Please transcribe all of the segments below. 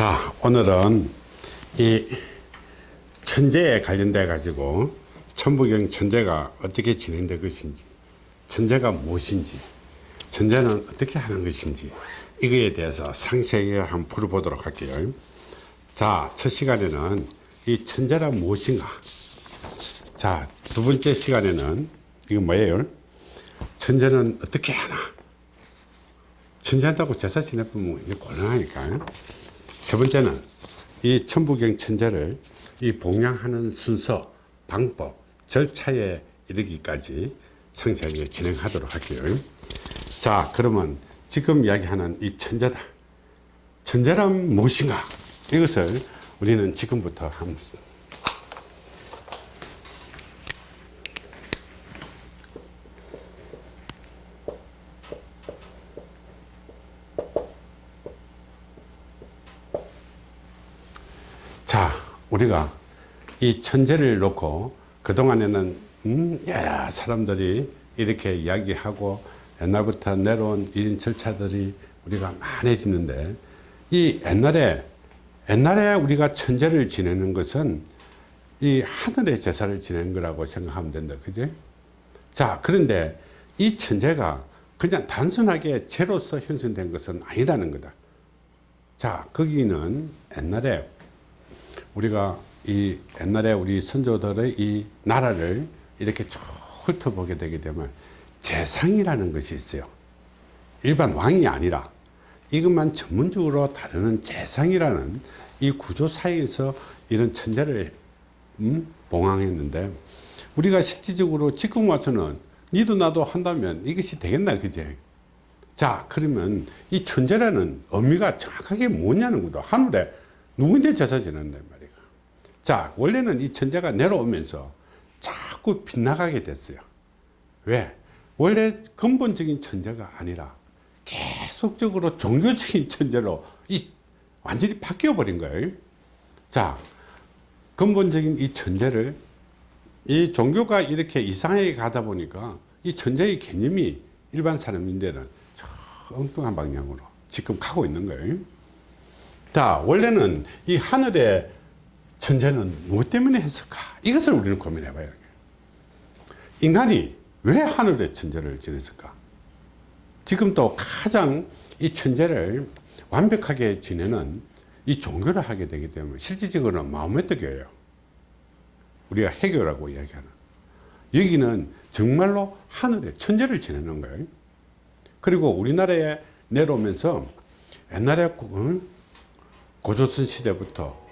자 오늘은 이 천재에 관련돼 가지고 천부경 천재가 어떻게 진행될 것인지 천재가 무엇인지 천재는 어떻게 하는 것인지 이거에 대해서 상세하게 한번 풀어보도록 할게요. 자첫 시간에는 이 천재란 무엇인가? 자 두 번째 시간에는 이거 뭐예요? 천재는 어떻게 하나? 천재한다고 제사 지내보면 이제 곤란하니까 세 번째는 이 천부경 천재를 이 봉양하는 순서 방법 절차에 이르기까지 상세하게 진행하도록 할게요. 자 그러면 지금 이야기하는 이 천재다. 천재란 무엇인가? 이것을 우리는 지금부터 한번 자 우리가 이 천재를 놓고 그동안에는 음, 여러 사람들이 이렇게 이야기하고 옛날부터 내려온 이런 절차들이 우리가 많아지는데 이 옛날에 옛날에 우리가 천재를 지내는 것은 이 하늘의 제사를 지내는 거라고 생각하면 된다. 그지? 자 그런데 이 천재가 그냥 단순하게 죄로서 형성된 것은 아니라는 거다. 자 거기는 옛날에 우리가 이 옛날에 우리 선조들의 이 나라를 이렇게 쭉 훑어보게 되게 되면 재상이라는 것이 있어요. 일반 왕이 아니라 이것만 전문적으로 다루는 재상이라는 이 구조 사이에서 이런 천재를 음? 봉황했는데 우리가 실질적으로 지금 와서는 니도 나도 한다면 이것이 되겠나 그제? 자 그러면 이 천재라는 의미가 정확하게 뭐냐는 것도 하늘에 누구인데 제사 말이야 자 원래는 이 천재가 내려오면서 자꾸 빗나가게 됐어요. 왜? 원래 근본적인 천재가 아니라 계속적으로 종교적인 천재로 이 완전히 바뀌어 버린 거예요. 자 근본적인 이 천재를 이 종교가 이렇게 이상하게 가다 보니까 이 천재의 개념이 일반 사람인데는 저 엉뚱한 방향으로 지금 가고 있는 거예요. 자 원래는 이 하늘의 천재는 무엇 때문에 했을까? 이것을 우리는 고민해 봐야 돼요. 인간이 왜 하늘의 천재를 지냈을까? 지금 또 가장 이 천재를 완벽하게 지내는 이 종교를 하게 되기 때문에 실질적으로는 마음의 떡이에요. 우리가 해교라고 이야기하는. 여기는 정말로 하늘의 천재를 지내는 거예요. 그리고 우리나라에 내려오면서 옛날에 고조선 시대부터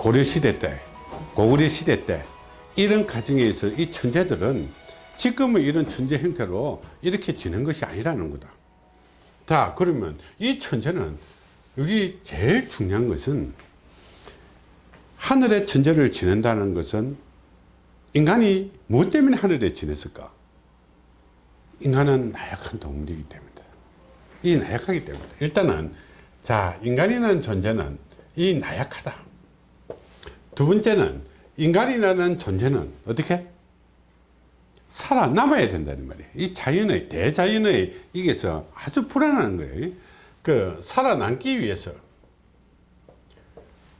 고려시대 때 고구려 시대 때 이런 과정에서 이 천재들은 지금의 이런 천재 형태로 이렇게 지는 것이 아니라는 거다. 자 그러면 이 천재는 우리 제일 중요한 것은 하늘의 천재를 지낸다는 것은 인간이 무엇 때문에 하늘에 지냈을까? 인간은 나약한 동물이기 때문이다. 이 나약하기 때문에 일단은 자 인간이라는 존재는 이 나약하다 두 번째는 인간이라는 존재는 어떻게? 살아남아야 된다는 말이에요. 이 자연의 대자연의 이게서 아주 불안한 거예요. 그 살아남기 위해서.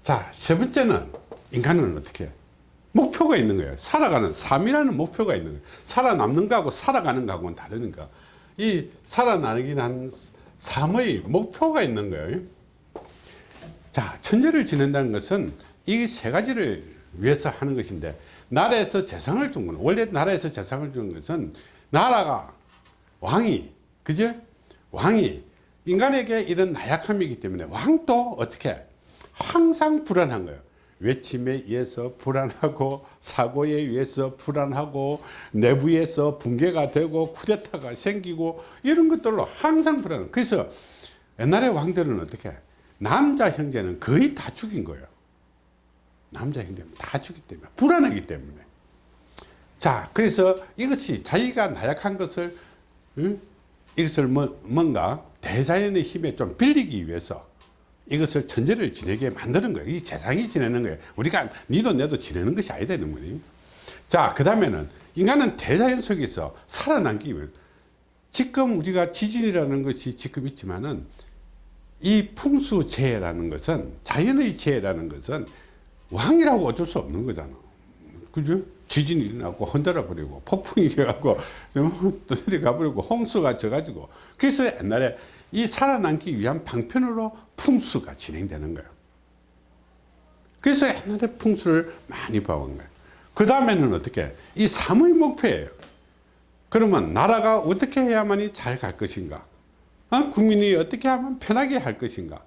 자세 번째는 인간은 어떻게? 목표가 있는 거예요. 살아가는 삶이라는 목표가 있는 거예요. 살아남는 거하고 살아가는 거하고는 다르니까 이 살아나기는 삶의 목표가 있는 거예요. 자 천재를 지낸다는 것은 이 세 가지를 위해서 하는 것인데 나라에서 재상을 준 거는 원래 나라에서 재상을 주는 것은 나라가 왕이 그죠? 왕이 인간에게 이런 나약함이기 때문에 왕도 어떻게 항상 불안한 거예요. 외침에 의해서 불안하고 사고에 의해서 불안하고 내부에서 붕괴가 되고 쿠데타가 생기고 이런 것들로 항상 불안 그래서 옛날에 왕들은 어떻게? 남자 형제는 거의 다 죽인 거예요 남자 형제는 다 죽기 때문에 불안하기 때문에. 자 그래서 이것이 자기가 나약한 것을 응? 이것을 뭐, 뭔가 대자연의 힘에 좀 빌리기 위해서 이것을 천재를 지내게 만드는 거예요. 이 세상이 지내는 거예요. 우리가 니도 내도 지내는 것이 아니다 는 거니 자그 다음에는 인간은 대자연 속에서 살아남기 위해 지금 우리가 지진이라는 것이 지금 있지만은 이 풍수재해라는 것은 자연의 재해라는 것은 왕이라고 어쩔 수 없는 거잖아. 그죠? 지진이 일어나고 흔들어 버리고 폭풍이 져갖고 또 내려가 버리고 홍수가 져가지고 그래서 옛날에 이 살아남기 위한 방편으로 풍수가 진행되는 거예요. 그래서 옛날에 풍수를 많이 봐온 거예요. 그 다음에는 어떻게? 이 삶의 목표예요. 그러면 나라가 어떻게 해야만이 잘 갈 것인가? 어? 국민이 어떻게 하면 편하게 할 것인가?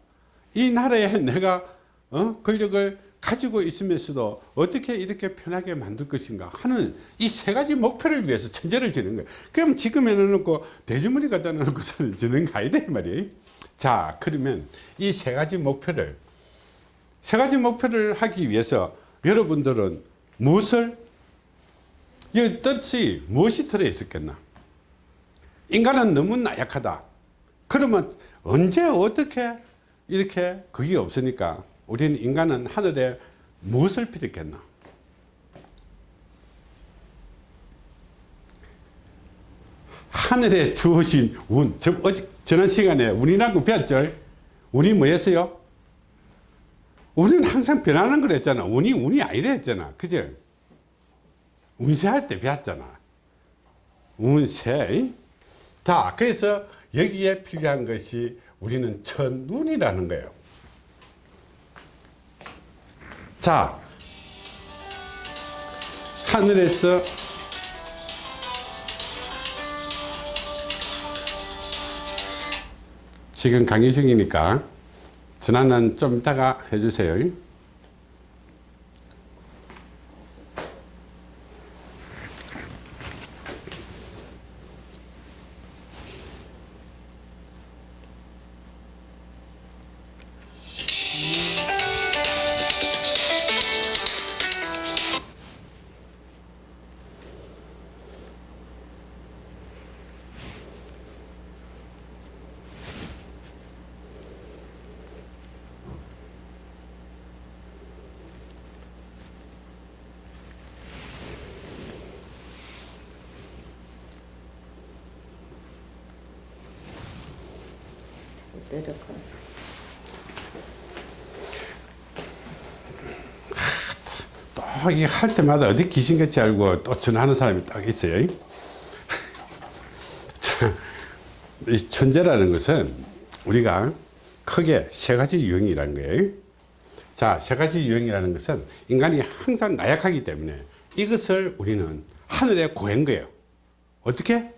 이 나라에 내가 어? 권력을 가지고 있으면서도 어떻게 이렇게 편하게 만들 것인가 하는 이 세 가지 목표를 위해서 천재를 지는 거예요. 그럼 지금 해놓고 돼지머리 갖다 놓고 서 지는 거 아니다 이 말이에요. 자 그러면 이 세 가지 목표를 세 가지 목표를 하기 위해서 여러분들은 무엇을 이 뜻이 무엇이 들어 있었겠나 인간은 너무 나약하다 그러면 언제 어떻게 이렇게 그게 없으니까 우리는 인간은 하늘에 무엇을 필요했겠나? 하늘에 주어진 운 저, 어제, 지난 시간에 운이라는 거 배웠죠? 운이 뭐였어요? 운은 항상 변하는 거랬잖아. 운이 운이 아니라 했잖아. 그죠? 운세할 때 배웠잖아. 운세. 다 그래서 여기에 필요한 것이 우리는 천운이라는 거예요 자 하늘에서 지금 강의 중이니까 전화는 좀 이따가 해주세요 할 때마다 어디 귀신같이 알고 또 전화하는 사람이 딱 있어요 자, 이 천재라는 것은 우리가 크게 세 가지 유형이라는 거예요 자, 세 가지 유형이라는 것은 인간이 항상 나약하기 때문에 이것을 우리는 하늘에 구한 거예요 어떻게?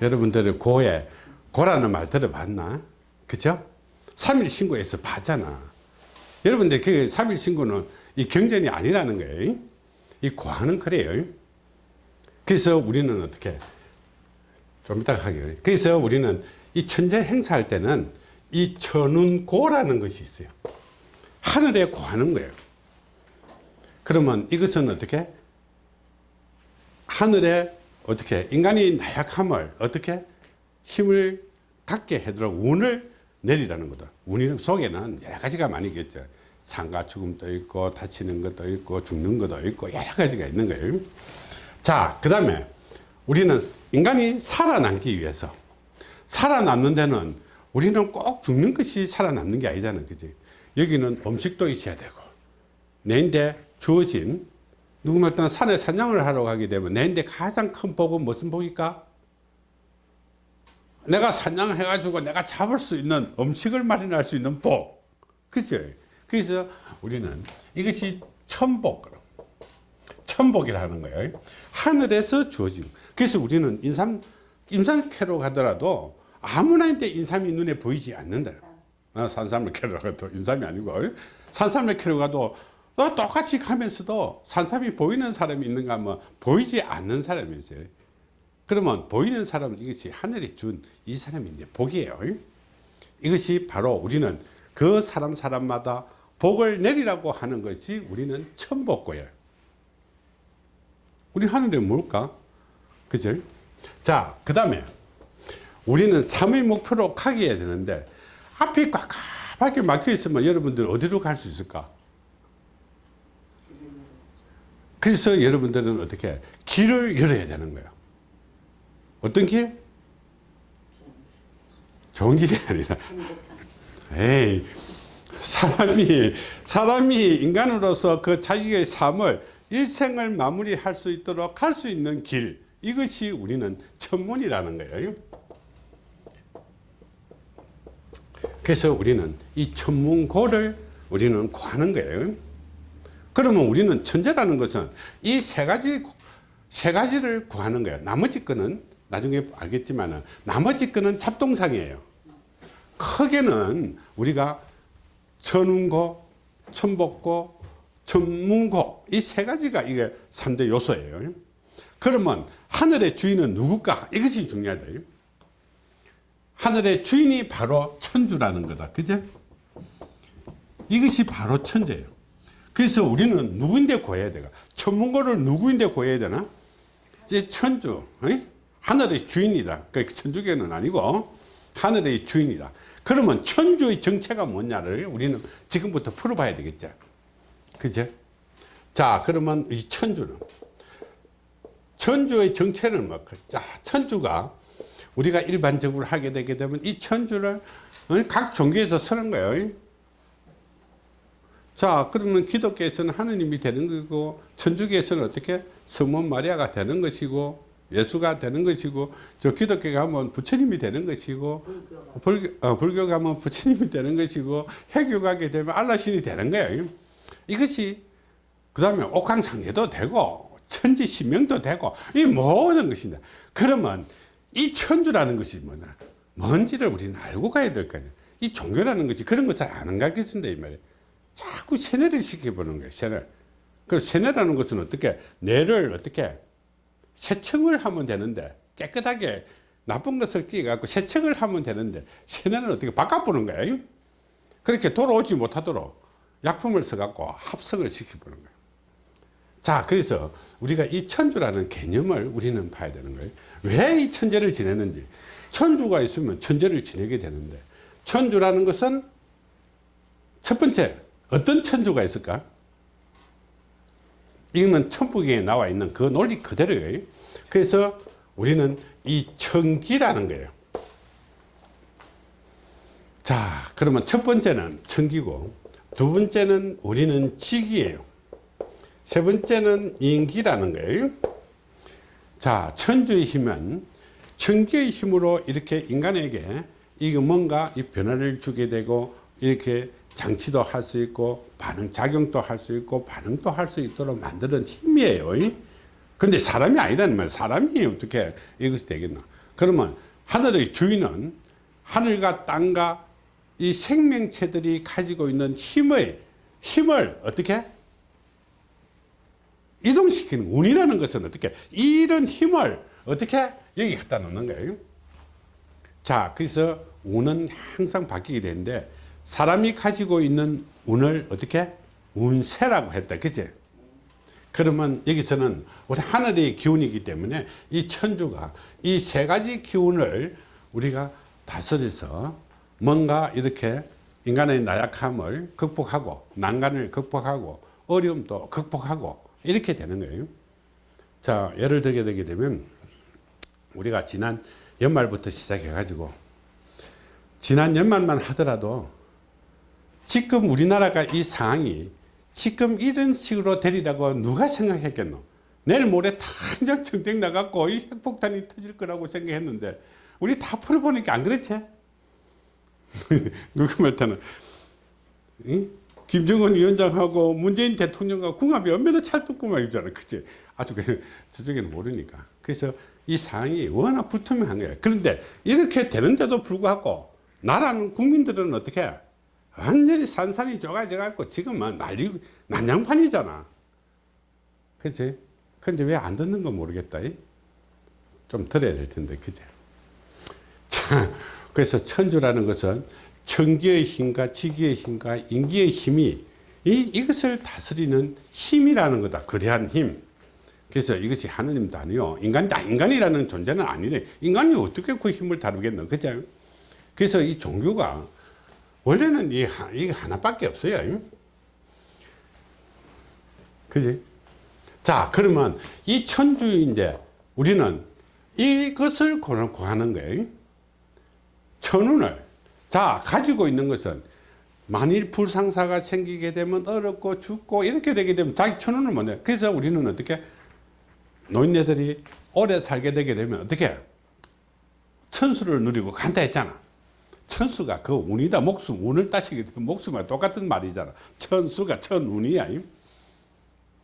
여러분들은 고에 고라는 말 들어봤나? 그죠? 3일 신고에서 봤잖아. 여러분들 그 3일 신고는 이 경전이 아니라는 거예요. 이 고하는 그래요. 그래서 우리는 어떻게 좀 이따 하게요. 그래서 우리는 이 천재 행사할 때는 이 천운고라는 것이 있어요. 하늘에 고하는 거예요. 그러면 이것은 어떻게? 하늘에 어떻게 인간이 나약함을 어떻게 힘을 갖게 해도록 운을 내리라는 거다. 운 속에는 여러 가지가 많이 있겠죠. 상가 죽음도 있고 다치는 것도 있고 죽는 것도 있고 여러 가지가 있는 거예요. 자, 그 다음에 우리는 인간이 살아남기 위해서 살아남는 데는 우리는 꼭 죽는 것이 살아남는 게 아니잖아. 그지? 여기는 음식도 있어야 되고 내인데 주어진 누구말 때는 산에 사냥을 하러 가게 되면 내인데 가장 큰 복은 무슨 복일까? 내가 사냥해 가지고 내가 잡을 수 있는 음식을 마련할 수 있는 복. 그죠? 그래서 우리는 이것이 천복. 천복이라는 거예요. 하늘에서 주어진. 그래서 우리는 인삼, 임산캐로 가더라도 아무나 인데 인삼이 눈에 보이지 않는다. 어, 산삼을 캐러 가도 인삼이 아니고 산삼을 캐러 가도 어, 똑같이 가면서도 산삼이 보이는 사람이 있는가 하면 보이지 않는 사람이 있어요. 그러면 보이는 사람은 이것이 하늘이 준 이 사람이 이제 복이에요. 이것이 바로 우리는 그 사람 사람마다 복을 내리라고 하는 것이 우리는 천복고예요. 우리 하늘에 뭘까? 그죠? 자, 그 다음에 우리는 삶의 목표로 가게 해야 되는데 앞이 꽉꽉하게 막혀 있으면 여러분들 어디로 갈 수 있을까? 그래서 여러분들은 어떻게 길을 열어야 되는 거예요. 어떤 길? 좋은 길이 아니라. 에이 사람이 사람이 인간으로서 그 자기의 삶을 일생을 마무리할 수 있도록 할 수 있는 길. 이것이 우리는 천문이라는 거예요. 그래서 우리는 이 천문고를 우리는 구하는 거예요. 그러면 우리는 천재라는 것은 이 세 가지 세 가지를 구하는 거예요. 나머지 거는 나중에 알겠지만 나머지 거는 잡동상이에요 크게는 우리가 천운고, 천복고, 천문고 이 세 가지가 이게 3대 요소예요. 그러면 하늘의 주인은 누굴까? 이것이 중요하다. 하늘의 주인이 바로 천주라는 거다. 그죠? 이것이 바로 천재예요. 그래서 우리는 누구인데 구해야 되가? 천문고를 누구인데 구해야 되나? 이제 천주, 어이? 하늘의 주인이다. 그 천주교는 아니고 하늘의 주인이다. 그러면 천주의 정체가 뭐냐를 우리는 지금부터 풀어봐야 되겠죠. 그죠? 자, 그러면 이 천주는 천주의 정체는 뭐, 자, 천주가 우리가 일반적으로 하게 되게 되면 이 천주를 어, 각 종교에서 쓰는 거예요. 자, 그러면 기독교에서는 하느님이 되는 거고, 천주교에서는 어떻게 성모 마리아가 되는 것이고, 예수가 되는 것이고, 저 기독교 가면 부처님이 되는 것이고, 불교, 어, 불교 가면 부처님이 되는 것이고, 해교 가게 되면 알라신이 되는 거예요. 이것이, 그 다음에 옥황상제도 되고, 천지신명도 되고, 이 모든 것인데, 그러면 이 천주라는 것이 뭐냐? 뭔지를 우리는 알고 가야 될 거 아니야. 이 종교라는 것이 그런 거잘안 가르쳐준다, 이 말이야. 자꾸 세뇌를 시켜보는 거예요, 세뇌. 그 세뇌라는 것은 어떻게, 뇌를 어떻게, 세척을 하면 되는데, 깨끗하게 나쁜 것을 끼갖고 세척을 하면 되는데, 세뇌는 어떻게 바꿔보는 거예요. 그렇게 돌아오지 못하도록 약품을 써갖고 합성을 시켜보는 거예요. 자, 그래서 우리가 이 천주라는 개념을 우리는 봐야 되는 거예요. 왜 이 천재를 지내는지. 천주가 있으면 천재를 지내게 되는데, 천주라는 것은 첫 번째, 어떤 천주가 있을까? 이거는 천부경에 나와 있는 그 논리 그대로예요. 그래서 우리는 이 천기라는 거예요. 자, 그러면 첫 번째는 천기고, 두 번째는 우리는 지기예요. 세 번째는 인기라는 거예요. 자, 천주의 힘은 천기의 힘으로 이렇게 인간에게 이거 뭔가 이 변화를 주게 되고 이렇게 장치도 할 수 있고 반응 작용도 할 수 있고 반응도 할 수 있도록 만드는 힘이에요. 근데 사람이 아니다는 말 사람이 어떻게 이것이 되겠나? 그러면 하늘의 주인은 하늘과 땅과 이 생명체들이 가지고 있는 힘의 힘을 어떻게 이동시키는 운이라는 것은 어떻게 이런 힘을 어떻게 여기 갖다 놓는 거예요 자 그래서 운은 항상 바뀌게 되는데 사람이 가지고 있는 운을 어떻게? 운세라고 했다. 그치? 그러면 여기서는 우리 하늘의 기운이기 때문에 이 천주가 이 세 가지 기운을 우리가 다스려서 뭔가 이렇게 인간의 나약함을 극복하고 난간을 극복하고 어려움도 극복하고 이렇게 되는 거예요. 자, 예를 들게 되게 되면 우리가 지난 연말부터 시작해 가지고 지난 연말만 하더라도 지금 우리나라가 이 상황이 지금 이런 식으로 되리라고 누가 생각했겠노? 내일 모레 당장 정쟁 나갖고 이 핵폭탄이 터질 거라고 생각했는데 우리 다 풀어보니까 안 그렇지? 누구 말타는 김정은 위원장하고 문재인 대통령과 궁합이 얼마나 찰떡궁합 이잖아. 그치? 아주 그, 저쪽에는 모르니까. 그래서 이 상황이 워낙 불투명한 거야. 그런데 이렇게 되는데도 불구하고 나라는 국민들은 어떻게 완전히 산산이 좁아져 갖고 지금은 난리, 난장판이잖아. 그치? 근데 왜 안 듣는 건 모르겠다. 좀 들어야 될 텐데, 그치? 자, 그래서 천주라는 것은 천기의 힘과 지기의 힘과 인기의 힘이 이, 이것을 다스리는 힘이라는 거다. 거대한 힘. 그래서 이것이 하느님도 아니요. 인간다. 인간이라는 존재는 아니네. 인간이 어떻게 그 힘을 다루겠노. 그죠? 그래서 이 종교가 원래는 이, 이게 하나밖에 없어요. 그지? 자, 그러면 이 천주인데 우리는 이것을 구하는 거예요. 천운을. 자 가지고 있는 것은 만일 불상사가 생기게 되면 어렵고 죽고 이렇게 되게 되면 자기 천운을 못 내 그래서 우리는 어떻게? 노인네들이 오래 살게 되게 되면 어떻게? 천수를 누리고 간다 했잖아 천수가 그 운이다. 목숨 운을 따지게 되면 목숨과 똑같은 말이잖아. 천수가 천운이야.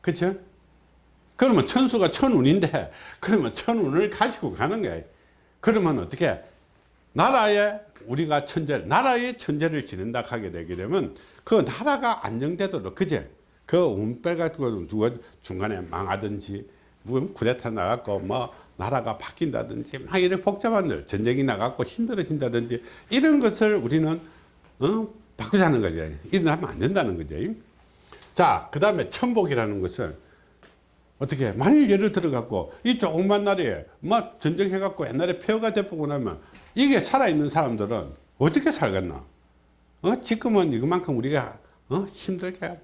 그쵸 그러면 천수가 천운인데 그러면 천운을 가지고 가는 거야. 그러면 어떻게? 나라에 우리가 천재 나라의 천재를 지낸다 하게 되게 되면 그 나라가 안정되도록 그제 그 운빨 같은 거 누가 중간에 망하든지 뭐 쿠데타 나갖고 뭐 나라가 바뀐다든지 막 이런 복잡한 일 전쟁이 나갖고 힘들어진다든지 이런 것을 우리는 어? 바꾸자는 거죠 일어나면 안 된다는 거죠 자그 다음에 천복이라는 것은 어떻게 만일 예를 들어 갖고 이 조그만 나라에 막 전쟁해 갖고 옛날에 폐허가 돼보고 나면 이게 살아있는 사람들은 어떻게 살겠나? 어? 지금은 이것만큼 우리가 어? 힘들게 응?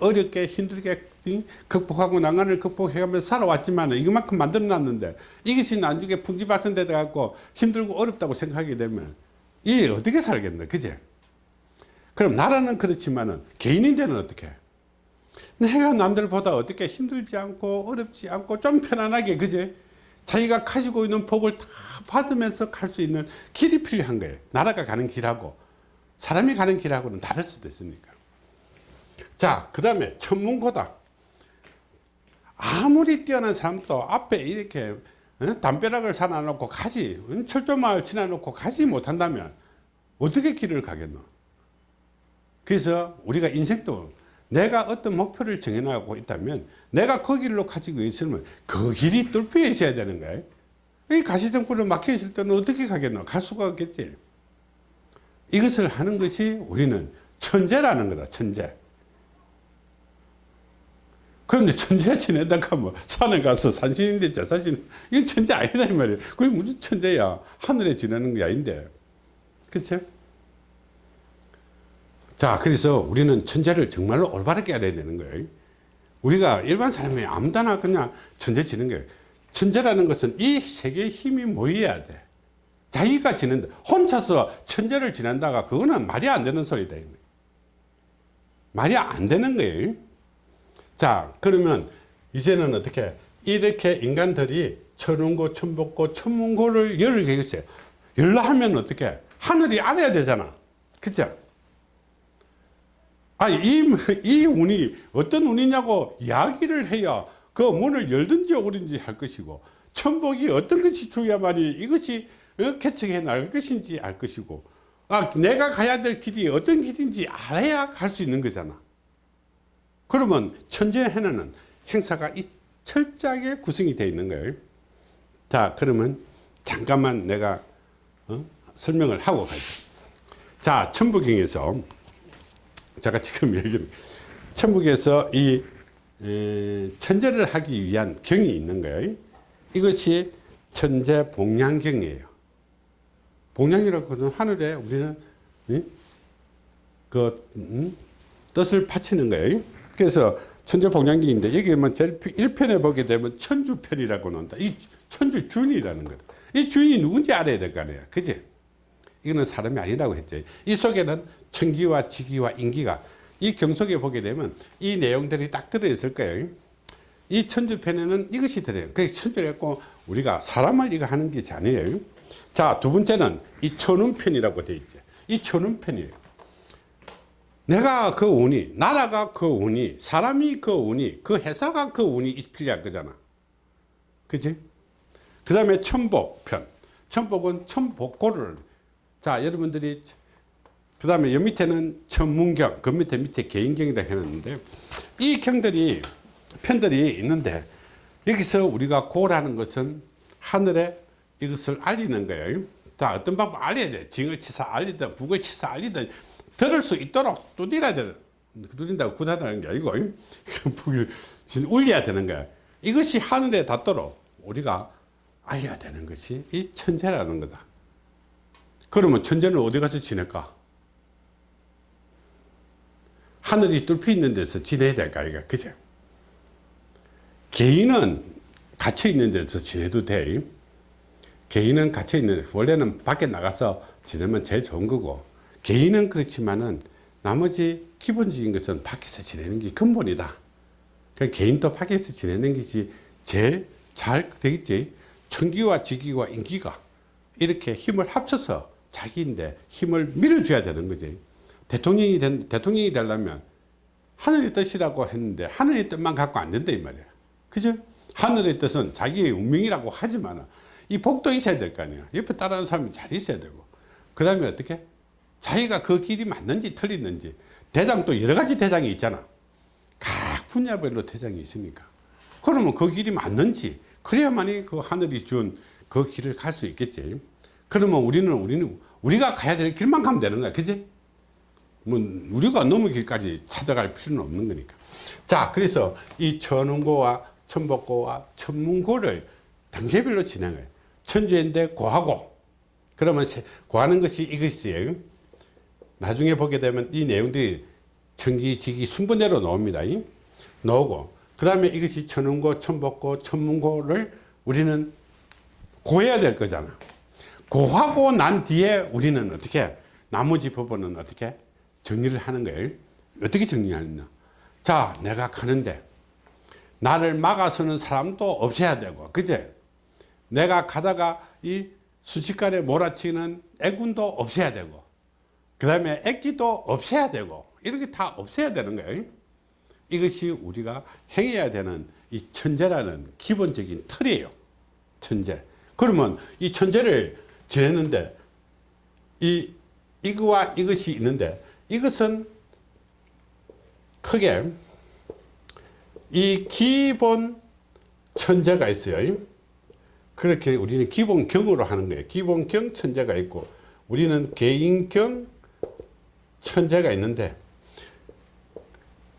어렵게 힘들게 응? 극복하고 난간을 극복해가면서 살아왔지만 이것만큼 만들어 놨는데 이것이 나중에 풍지박산돼 갖고 힘들고 어렵다고 생각하게 되면 이게 어떻게 살겠나 그제? 그럼 나라는 그렇지만은 개인인데는 어떻게? 해? 내가 남들보다 어떻게 힘들지 않고 어렵지 않고 좀 편안하게 그제? 자기가 가지고 있는 복을 다 받으면서 갈 수 있는 길이 필요한 거예요. 나라가 가는 길하고 사람이 가는 길하고는 다를 수도 있으니까 자 그 다음에 천문고다 아무리 뛰어난 사람도 앞에 이렇게 어? 담벼락을 사놔놓고 가지 어? 철조망을 지나놓고 가지 못한다면 어떻게 길을 가겠노? 그래서 우리가 인생도 내가 어떤 목표를 정해나가고 있다면 내가 그 길로 가지고 있으면 그 길이 뚫려 있어야 되는 거예요 이 가시등불로 막혀 있을 때는 어떻게 가겠노? 갈 수가 없겠지. 이것을 하는 것이 우리는 천재라는 거다 천재 그런데 천재 지내다가 뭐 산에 가서 산신인데 자사신 이건 천재 아니다 이 말이야 그게 무슨 천재야? 하늘에 지내는 게 아닌데. 그치? 자 그래서 우리는 천재를 정말로 올바르게 알아야 되는 거예요. 우리가 일반 사람이 아무데나 그냥 천재 지는 거예요 천재라는 것은 이 세계의 힘이 모여야 돼. 자기가 지낸다. 혼자서 천재를 지낸다가 그거는 말이 안 되는 소리다 말이 안 되는 거예요 자 그러면 이제는 어떻게 이렇게 인간들이 천운고 천복고 천문고를 열을 계겠어요. 열라 하면 어떻게 하늘이 알아야 되잖아. 그죠? 아, 이, 이 운이 어떤 운이냐고 이야기를 해야 그 문을 열든지 오든지 할 것이고 천복이 어떤 것이 중요하만이 이것이 어, 개척해 나갈 것인지 알 것이고 아, 내가 가야 될 길이 어떤 길인지 알아야 갈 수 있는 거잖아 그러면 천재 해는 행사가 이 철저하게 구성이 되어 있는 거예요 자 그러면 잠깐만 내가 어? 설명을 하고 가죠 자 천부경에서 제가 지금 예를 천북에서 이 에, 천재를 하기 위한 경이 있는 거예요. 이것이 천재 복량경이에요. 복량이라고 하는 하늘에 우리는 이? 그 음? 뜻을 바치는 거예요. 그래서 천재 복량경인데 여기 뭐 제일 1편에 보게 되면 천주편이라고 나온다. 이 천주 주인이라는 거다. 이 주인이 누군지 알아야 될 거 아니에요. 그지? 이거는 사람이 아니라고 했죠. 이 속에는 천기와 지기와 인기가 이 경속에 보게 되면 이 내용들이 딱 들어있을 거예요. 이 천주편에는 이것이 들어요. 그래서 천주했고 우리가 사람을 이거 하는 것이 아니에요. 자, 두 번째는 이 천운편이라고 되어 있죠. 이 천운편이에요. 내가 그 운이, 나라가 그 운이, 사람이 그 운이, 그 회사가 그 운이 필요한 거잖아. 그지? 그 다음에 천복편. 천복은 천복고를. 자, 여러분들이 그 다음에 여 밑에는 천문경, 그 밑에 밑에 개인경이라 해놨는데 이 경들이 편들이 있는데 여기서 우리가 고라는 것은 하늘에 이것을 알리는 거예요. 자, 어떤 방법 알려야 돼. 징을 치사 알리든 북을 치사 알리든 들을 수 있도록 두드려야 돼. 두드린다고 구다다는 게 아니고 북을 울려야 되는 거야. 이것이 하늘에 닿도록 우리가 알려야 되는 것이 이 천재라는 거다. 그러면 천재는 어디 가서 지낼까? 하늘이 뚫혀 있는 데서 지내야 될까 이거 그죠 개인은 갇혀 있는 데서 지내도 돼 개인은 갇혀 있는 원래는 밖에 나가서 지내면 제일 좋은 거고 개인은 그렇지만은 나머지 기본적인 것은 밖에서 지내는 게 근본이다. 그 개인도 밖에서 지내는 것이 제일 잘 되겠지. 청기와 직기와 인기가 이렇게 힘을 합쳐서 자기인데 힘을 밀어줘야 되는 거지. 대통령이 된, 대통령이 되려면 하늘의 뜻이라고 했는데 하늘의 뜻만 갖고 안 된다 이 말이야. 그죠? 하늘의 뜻은 자기의 운명이라고 하지만 이 복도 있어야 될 거 아니야. 옆에 따르는 사람이 잘 있어야 되고. 그 다음에 어떻게? 자기가 그 길이 맞는지 틀리는지. 대장도 여러 가지 대장이 있잖아. 각 분야별로 대장이 있으니까. 그러면 그 길이 맞는지 그래야만이 그 하늘이 준 그 길을 갈 수 있겠지. 그러면 우리는 우리는 우리가 가야 될 길만 가면 되는 거야. 그지? 뭐 우리가 넘을 길까지 찾아갈 필요는 없는 거니까. 자, 그래서 이 천운고와 천복고와 천문고를 단계별로 진행해요. 천주인데 고하고 그러면 세- 고하는 것이 이것이에요. 나중에 보게 되면 이 내용들이 천기, 지기, 순번대로 나옵니다. 이? 나오고 그 다음에 이것이 천운고, 천복고, 천문고를 우리는 고해야 될 거잖아. 고하고 난 뒤에 우리는 어떻게 나머지 부분은 어떻게 정리를 하는 거예요. 어떻게 정리하느냐. 자, 내가 가는데 나를 막아서는 사람도 없애야 되고, 그제? 내가 가다가 이 순식간에 몰아치는 애군도 없애야 되고, 그 다음에 애기도 없애야 되고, 이렇게 다 없애야 되는 거예요. 이것이 우리가 행해야 되는 이 천재라는 기본적인 틀이에요. 천재. 그러면 이 천재를 지냈는데 이 이거와 이것이 있는데 이것은 크게 이 기본 천재가 있어요. 그렇게 우리는 기본경으로 하는 거예요. 기본경 천재가 있고 우리는 개인경 천재가 있는데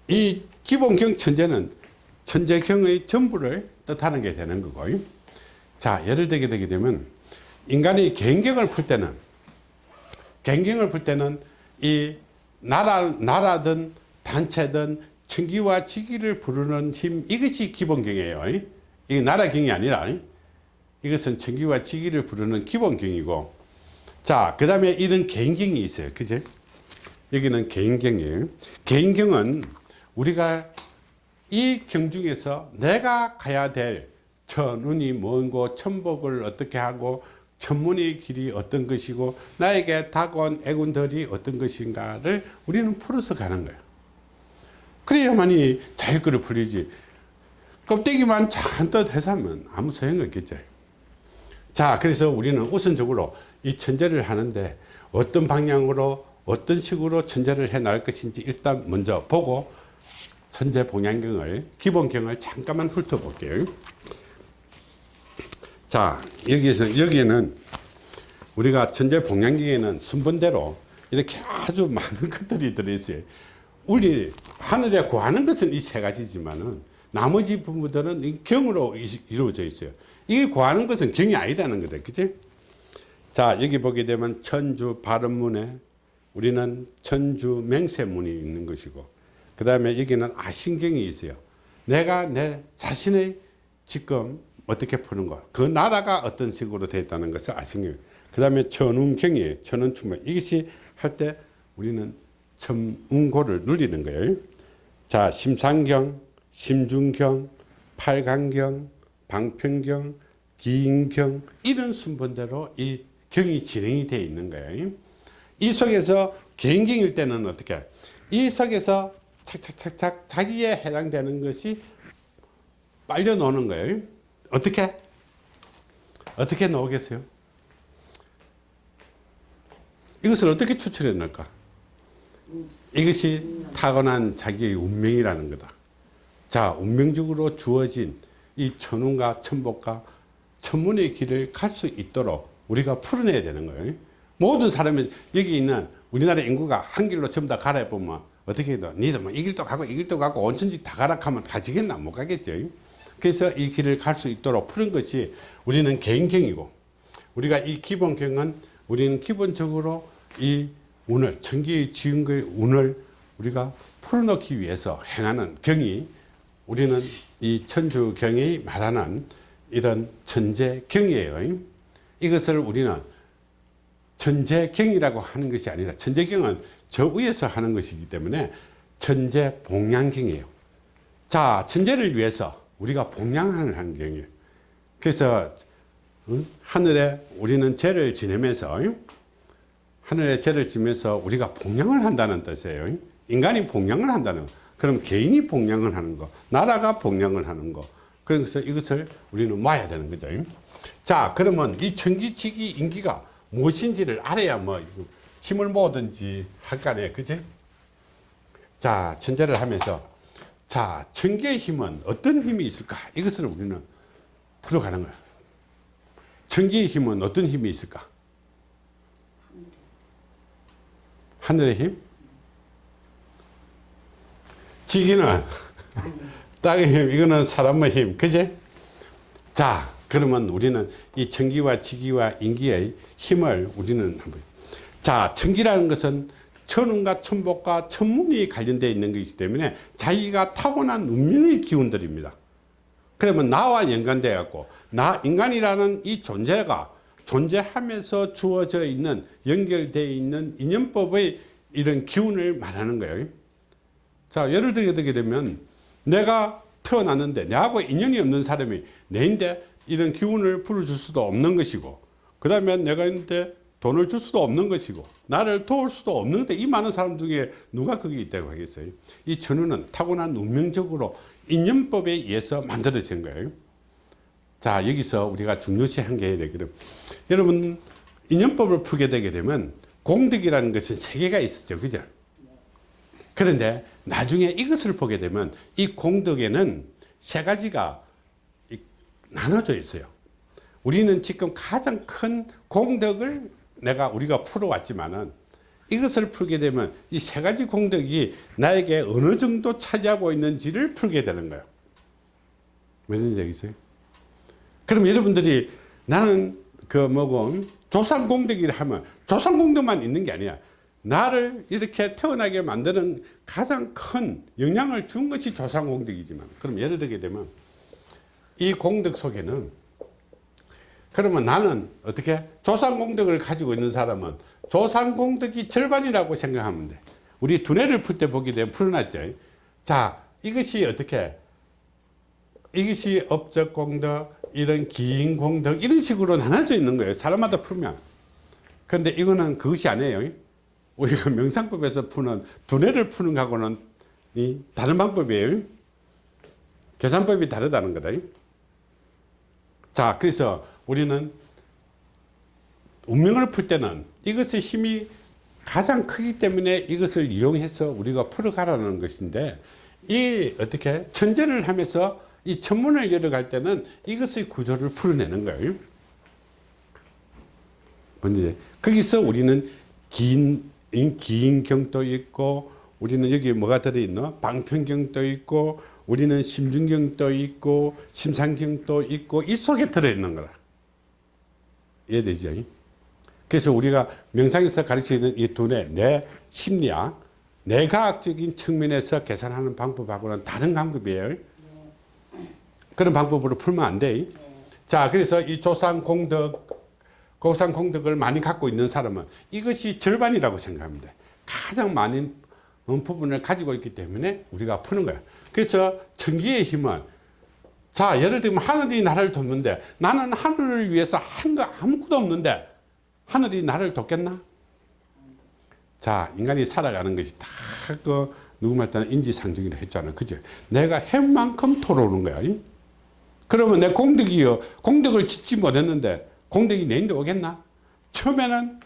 이 기본경 천재는 천재경의 전부를 뜻하는 게 되는 거고. 자 예를 들게 되게 되면 인간이 개인경을 풀 때는 개인경을 풀 때는 이 나라, 나라든 단체든 청기와 지기를 부르는 힘 이것이 기본경이에요. 이게 나라경이 아니라. 이것은 청기와 지기를 부르는 기본경이고. 자그 다음에 이런 개인경이 있어요. 그제 여기는 개인경이에요. 개인경은 우리가 이 경 중에서 내가 가야 될 천운이 뭔고 천복을 어떻게 하고 천문의 길이 어떤 것이고 나에게 다가온 애군들이 어떤 것인가를 우리는 풀어서 가는 거예요. 그래야만이 자유거를 풀리지. 껍데기만 잔뜩 해서면 아무 소용이 없겠죠 자 그래서 우리는 우선적으로 이 천재를 하는데 어떤 방향으로 어떤 식으로 천재를 해 나갈 것인지 일단 먼저 보고 천재 봉양경을 기본경을 잠깐만 훑어볼게요. 자 여기에서 여기에는 우리가 천재 봉양경에는 순번대로 이렇게 아주 많은 것들이 들어있어요. 우리 하늘에 구하는 것은 이 세 가지지만은 나머지 부분들은 이 경으로 이- 이루어져 있어요. 이게 구하는 것은 경이 아니다는 거다 그치? 자 여기 보게 되면 천주 발음문에 우리는 천주 맹세문이 있는 것이고 그 다음에 여기는 아신경이 있어요 내가 내 자신의 지금 어떻게 푸는 거, 그 나라가 어떤 식으로 되어 있다는 것을 아신경. 그 다음에 천운경이에요. 천운충문. 이것이 할 때 우리는 천운고를 누리는 거예요. 자, 심상경, 심중경, 팔강경, 방평경, 기인경 이런 순번대로 이 경이 진행이 되어 있는 거예요. 이 속에서 개인경일 때는 어떻게? 이 속에서 착착착착 자기에 해당되는 것이 빨려 노는 거예요. 어떻게? 어떻게 나오겠어요? 이것을 어떻게 추출해 낼까? 이것이 타고난 자기의 운명이라는 거다. 자, 운명적으로 주어진 이 천운과 천복과 천문의 길을 갈 수 있도록 우리가 풀어내야 되는 거예요. 모든 사람이 여기 있는 우리나라 인구가 한 길로 전부 다 가라 보면 어떻게 해도 니들 뭐 이 길도 가고 이 길도 가고 온천지 다 가라 하면 가지겠나 못 가겠죠. 그래서 이 길을 갈 수 있도록 푸는 것이 우리는 개인경이고 우리가 이 기본경은 우리는 기본적으로 이 운을 천기의 지은의 운을 우리가 풀어넣기 위해서 행하는 경이 우리는 이 천주경이 말하는 이런 천재경이에요. 이것을 우리는 천재경이라고 하는 것이 아니라 천재경은 저 위에서 하는 것이기 때문에 천재 봉양경이에요. 자, 천재를 위해서 우리가 봉양하는 환경이에요. 그래서 응? 하늘에 우리는 죄를 지내면서 응? 하늘에 죄를 지면서 우리가 봉양을 한다는 뜻이에요. 응? 인간이 봉양을 한다는 거. 그럼 개인이 봉양을 하는 거, 나라가 봉양을 하는 거. 그래서 이것을 우리는 모아야 되는 거죠. 응? 자, 그러면 이 천기지기 인기가 무엇인지를 알아야 뭐 힘을 모든지 할거 아니에요. 그지? 자, 천재를 하면서 자, 천개의 힘은 어떤 힘이 있을까? 이것을 우리는 풀어가는 거예요. 천개의 힘은 어떤 힘이 있을까? 하늘의 힘? 지기는 땅의 힘, 이거는 사람의 힘, 그지? 자, 그러면 우리는 이 천기와 지기와 인기의 힘을 우리는 한번 자, 천기라는 것은 천운과 천복과 천문이 관련되어 있는 것이기 때문에 자기가 타고난 운명의 기운들입니다. 그러면 나와 연관되어 갖고 나 인간이라는 이 존재가 존재하면서 주어져 있는 연결되어 있는 인연법의 이런 기운을 말하는 거예요. 자, 예를 들게 되면 내가 태어났는데 내하고 인연이 없는 사람이 내인데 이런 기운을 풀어줄 수도 없는 것이고 그 다음에 내가 있는데 돈을 줄 수도 없는 것이고 나를 도울 수도 없는데 이 많은 사람 중에 누가 거기 있다고 하겠어요? 이 천우는 타고난 운명적으로 인연법에 의해서 만들어진 거예요. 자 여기서 우리가 중요시한 게 되거든. 여러분 인연법을 풀게 되게 되면 공덕이라는 것은 세 개가 있었죠. 그죠? 그런데 나중에 이것을 보게 되면 이 공덕에는 세 가지가 나눠져 있어요. 우리는 지금 가장 큰 공덕을 내가 우리가 풀어왔지만은 이것을 풀게 되면 이 세 가지 공덕이 나에게 어느 정도 차지하고 있는지를 풀게 되는 거예요. 무슨 얘기세요? 그럼 여러분들이 나는 그 뭐고 조상 공덕이라 하면 조상 공덕만 있는 게 아니야. 나를 이렇게 태어나게 만드는 가장 큰 영향을 준 것이 조상 공덕이지만 그럼 예를 들게 되면 이 공덕 속에는 그러면 나는 어떻게 조상 공덕을 가지고 있는 사람은 조상 공덕이 절반이라고 생각하면 돼. 우리 두뇌를 풀 때 보게 되면 풀어놨죠. 자 이것이 어떻게? 이것이 업적 공덕 이런 기인 공덕 이런 식으로 나눠져 있는 거예요. 사람마다 풀면. 근데 이거는 그것이 아니에요. 우리가 명상법에서 푸는 두뇌를 푸는 거하고는 이 다른 방법이에요. 계산법이 다르다는 거다 자 그래서 우리는 운명을 풀 때는 이것의 힘이 가장 크기 때문에 이것을 이용해서 우리가 풀어가라는 것인데 이 어떻게 천재를 하면서 이 천문을 열어갈 때는 이것의 구조를 풀어내는 거예요. 근데 거기서 우리는 긴, 기인경도 있고 우리는 여기 뭐가 들어있노? 방편경도 있고 우리는 심중경도 있고 심상경도 있고 이 속에 들어있는 거라. 이해되죠? 그래서 우리가 명상에서 가르치는 이 두뇌, 내 심리학, 내과학적인 측면에서 계산하는 방법하고는 다른 방법이에요. 그런 방법으로 풀면 안 돼. 자, 그래서 이 조상 공덕, 고상 공덕을 많이 갖고 있는 사람은 이것이 절반이라고 생각합니다. 가장 많은 부분을 가지고 있기 때문에 우리가 푸는 거야. 그래서 천기의 힘은 자 예를 들면 하늘이 나를 돕는데 나는 하늘을 위해서 한 거 아무것도 없는데 하늘이 나를 돕겠나? 자 인간이 살아가는 것이 다그 누구 말 때는 인지상정이라 했잖아 그죠? 내가 한 만큼 토로오는 거야 그러면 내 공덕이요 공덕을 짓지 못했는데 공덕이 내인데 오겠나? 처음에는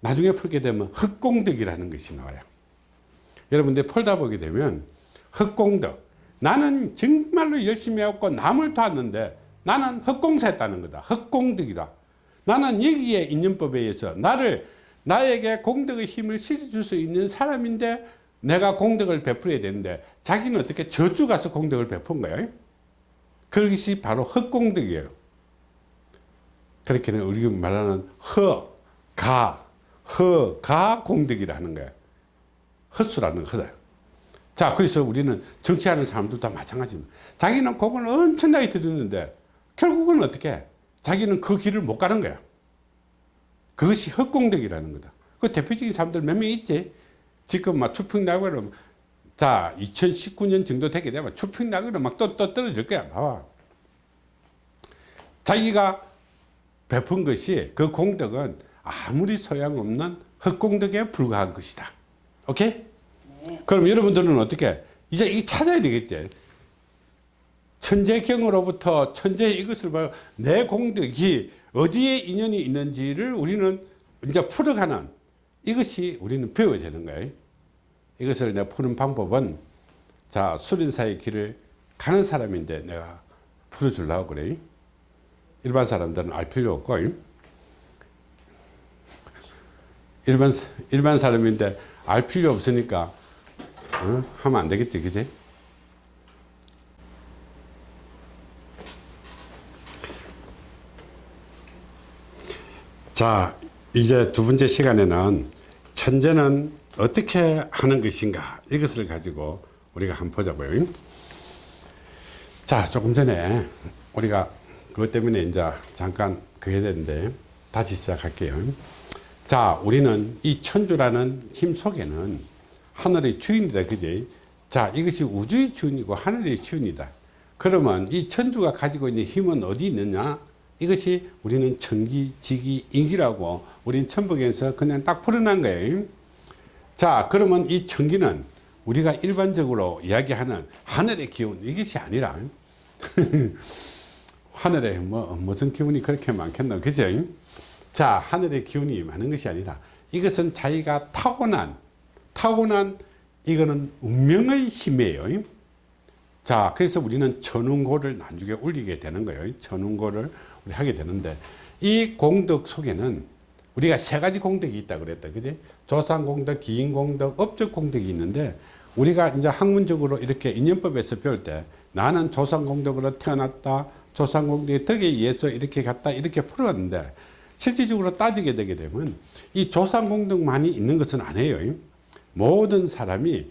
나중에 풀게 되면 흑공덕이라는 것이 나와요 여러분들 풀다 보게 되면 흑공덕. 나는 정말로 열심히 했고 남을 도왔는데 나는 흑공사했다는 거다. 흑공덕이다. 나는 여기에 인연법에 의해서 나를 나에게 공덕의 힘을 실어줄 수 있는 사람인데 내가 공덕을 베풀어야 되는데 자기는 어떻게 저주 가서 공덕을 베푼 거예요 그것이 바로 흑공덕이에요. 그렇게는 우리가 말하는 허, 가, 허, 가 공덕이라 하는 거예요 헛수라는 거다. 자, 그래서 우리는 정치하는 사람들도 다 마찬가지입니다. 자기는 그걸 엄청나게 들었는데 결국은 어떻게 자기는 그 길을 못 가는 거야. 그것이 헛공덕이라는 거다. 그 대표적인 사람들 몇 명 있지? 지금 막 추평락으로 자 2019년 정도 되게 되면 추평락으로 막또 또 떨어질 거야. 봐봐. 자기가 베푼 것이 그 공덕은 아무리 소용없는 헛공덕에 불과한 것이다. 오케이? 그럼 여러분들은 어떻게 이제 이 찾아야 되겠지. 천재경으로부터 천재의 이것을 봐. 내 공덕이 어디에 인연이 있는지를 우리는 이제 풀어가는 이것이 우리는 배워야 되는 거예요. 이것을 내가 푸는 방법은 자 수련사의 길을 가는 사람인데 내가 풀어주려고 그래. 일반 사람들은 알 필요 없고 일반 일반 사람인데 알 필요 없으니까 어? 하면 안 되겠지, 그지? 자, 이제 두 번째 시간에는 천재는 어떻게 하는 것인가 이것을 가지고 우리가 한번 보자고요. 자, 조금 전에 우리가 그것 때문에 이제 잠깐 그게 되는데 다시 시작할게요. 자, 우리는 이 천주라는 힘 속에는 하늘의 주인이다, 그지? 자, 이것이 우주의 주인이고 하늘의 주인이다. 그러면 이 천주가 가지고 있는 힘은 어디 있느냐? 이것이 우리는 천기, 지기, 인기라고 우리는 천북에서 그냥 딱 풀어난 거예요. 자, 그러면 이 천기는 우리가 일반적으로 이야기하는 하늘의 기운, 이것이 아니라 하늘에 뭐, 무슨 기운이 그렇게 많겠나, 그죠? 자, 하늘의 기운이 많은 것이 아니라 이것은 자기가 타고난, 타고난 이거는 운명의 힘이에요. 자, 그래서 우리는 천운고를 나중에 올리게 되는 거예요. 천운고를 우리 하게 되는데 이 공덕 속에는 우리가 세 가지 공덕이 있다 그랬다. 그지? 조상 공덕, 기인 공덕, 업적 공덕이 있는데 우리가 이제 학문적으로 이렇게 인연법에서 배울 때 나는 조상 공덕으로 태어났다. 조상 공덕의 덕에 의해서 이렇게 갔다. 이렇게 풀어갔는데 실질적으로 따지게 되게 되면 이 조상 공덕만이 있는 것은 아니에요. 모든 사람이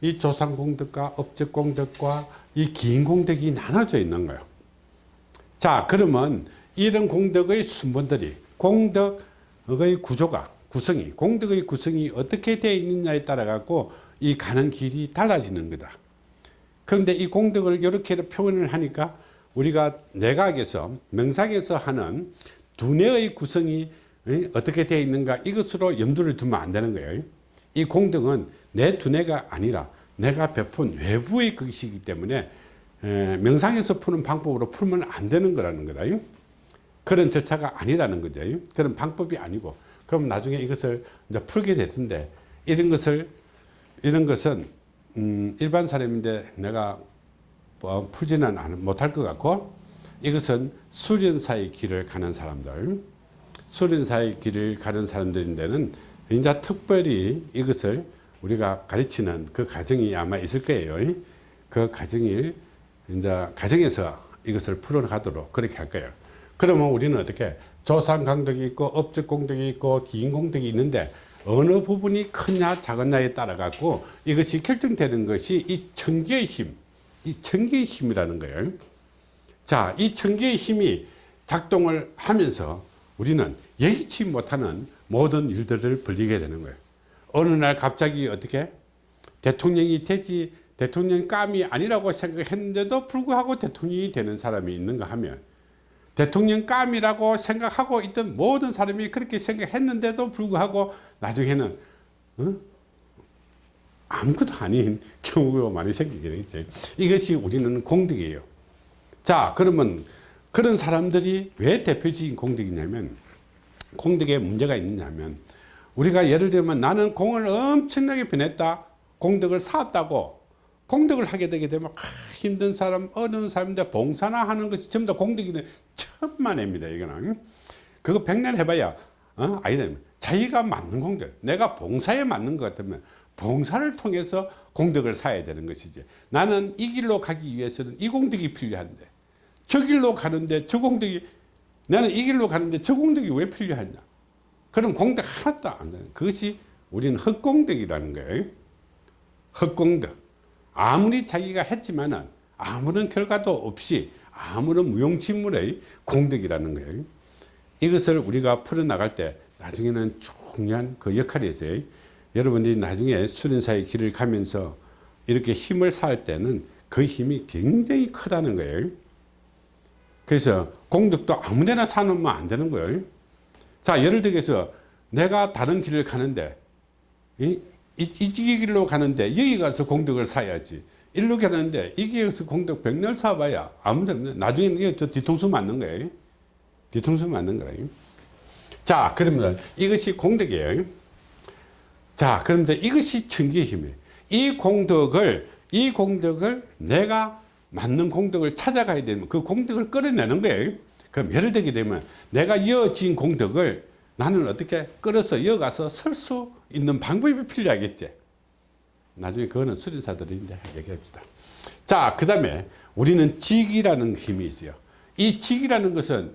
이 조상공덕과 업적공덕과 이 기인공덕이 나눠져 있는 거예요. 자 그러면 이런 공덕의 순번들이 공덕의 구조가 구성이 공덕의 구성이 어떻게 되어 있느냐에 따라 갖고 이 가는 길이 달라지는 거다. 그런데 이 공덕을 이렇게 표현을 하니까 우리가 내각에서 명상에서 하는 두뇌의 구성이 어떻게 되어 있는가 이것으로 염두를 두면 안 되는 거예요. 이 공덕은 내 두뇌가 아니라 내가 베푼 외부의 것이기 때문에 명상에서 푸는 방법으로 풀면 안 되는 거라는 거다. 그런 절차가 아니라는 거죠. 그런 방법이 아니고 그럼 나중에 이것을 이제 풀게 됐는데 이런 것을 이런 것은 음 일반 사람인데 내가 뭐 풀지는 못할 것 같고 이것은 수련사의 길을 가는 사람들 수련사의 길을 가는 사람들인데는 이제 특별히 이것을 우리가 가르치는 그 과정이 아마 있을 거예요. 그 과정을 이제 가정에서 이것을 풀어가도록 그렇게 할 거예요. 그러면 우리는 어떻게 조상공덕이 있고 업적 공덕이 있고 기인 공덕이 있는데 어느 부분이 크냐 작으냐에 따라 갖고 이것이 결정되는 것이 이 천기의 힘, 이 천기의 힘이라는 거예요. 자, 이 천기의 힘이 작동을 하면서 우리는 예기치 못하는 모든 일들을 벌리게 되는 거예요. 어느 날 갑자기 어떻게 대통령이 되지 대통령 감이 아니라고 생각했는데도 불구하고 대통령이 되는 사람이 있는가 하면 대통령 감이라고 생각하고 있던 모든 사람이 그렇게 생각했는데도 불구하고 나중에는 어? 아무것도 아닌 경우가 많이 생기게 되겠죠. 이것이 우리는 공덕이에요. 자 그러면 그런 사람들이 왜 대표적인 공덕이냐면 공덕에 문제가 있느냐면 우리가 예를 들면 나는 공을 엄청나게 변했다. 공덕을 쌓았다고. 공덕을 하게 되게 되면 아, 힘든 사람 어려운 사람인데 봉사나 하는 것이 전부 다 공덕이는 천만입니다 이거는. 그거 백날 해봐야 어? 아니다 자기가 맞는 공덕 내가 봉사에 맞는 것 같으면 봉사를 통해서 공덕을 쌓아야 되는 것이지. 나는 이 길로 가기 위해서는 이 공덕이 필요한데 저 길로 가는데 저 공덕이 나는 이 길로 가는데 저 공덕이 왜 필요하냐 그럼 공덕 하나도 안 되는 그것이 우리는 헛공덕이라는 거예요 헛공덕 아무리 자기가 했지만 은 아무런 결과도 없이 아무런 무용지물의 공덕이라는 거예요 이것을 우리가 풀어나갈 때 나중에는 중요한 그 역할이 있어요. 여러분들이 나중에 수련사의 길을 가면서 이렇게 힘을 쌓을 때는 그 힘이 굉장히 크다는 거예요. 그래서 공덕도 아무데나 사놓으면 안 되는 거예요. 자, 예를 들어서 내가 다른 길을 가는데 이, 이, 이 길로 가는데 여기 가서 공덕을 사야지. 일로 가는데 이 길에서 공덕 백날 사봐야 아무데나 나중에는 이게 저 뒤통수 맞는 거예요. 뒤통수 맞는 거예요. 자, 그러면 이것이 공덕이에요. 자, 그런데 이것이 천기의 힘이에요. 이 공덕을, 이 공덕을 내가 맞는 공덕을 찾아가야 되면 그 공덕을 끌어내는 거예요. 그럼 예를 들게 되면 내가 이어진 공덕을 나는 어떻게 끌어서 이어가서 설 수 있는 방법이 필요하겠지. 나중에 그거는 수련사들인데 얘기합시다. 자, 그 다음에 우리는 직이라는 힘이 있어요. 이 직이라는 것은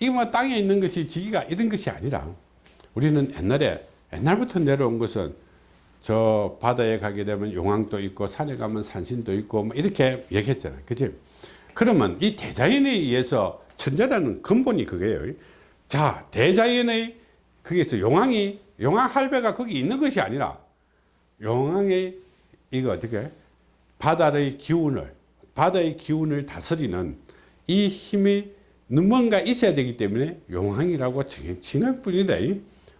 이거 뭐 땅에 있는 것이 지기가 이런 것이 아니라 우리는 옛날에 옛날부터 내려온 것은 저 바다에 가게 되면 용왕도 있고 산에 가면 산신도 있고 뭐 이렇게 얘기했잖아요. 그지? 그러면 이 대자연에 의해서 천재라는 근본이 그거예요. 자, 대자연의 거기에서 용왕이 용왕 할배가 거기 있는 것이 아니라 용왕의 이거 어떻게 바다의 기운을 바다의 기운을 다스리는 이 힘이 뭔가 있어야 되기 때문에 용왕이라고 칭할 뿐이다.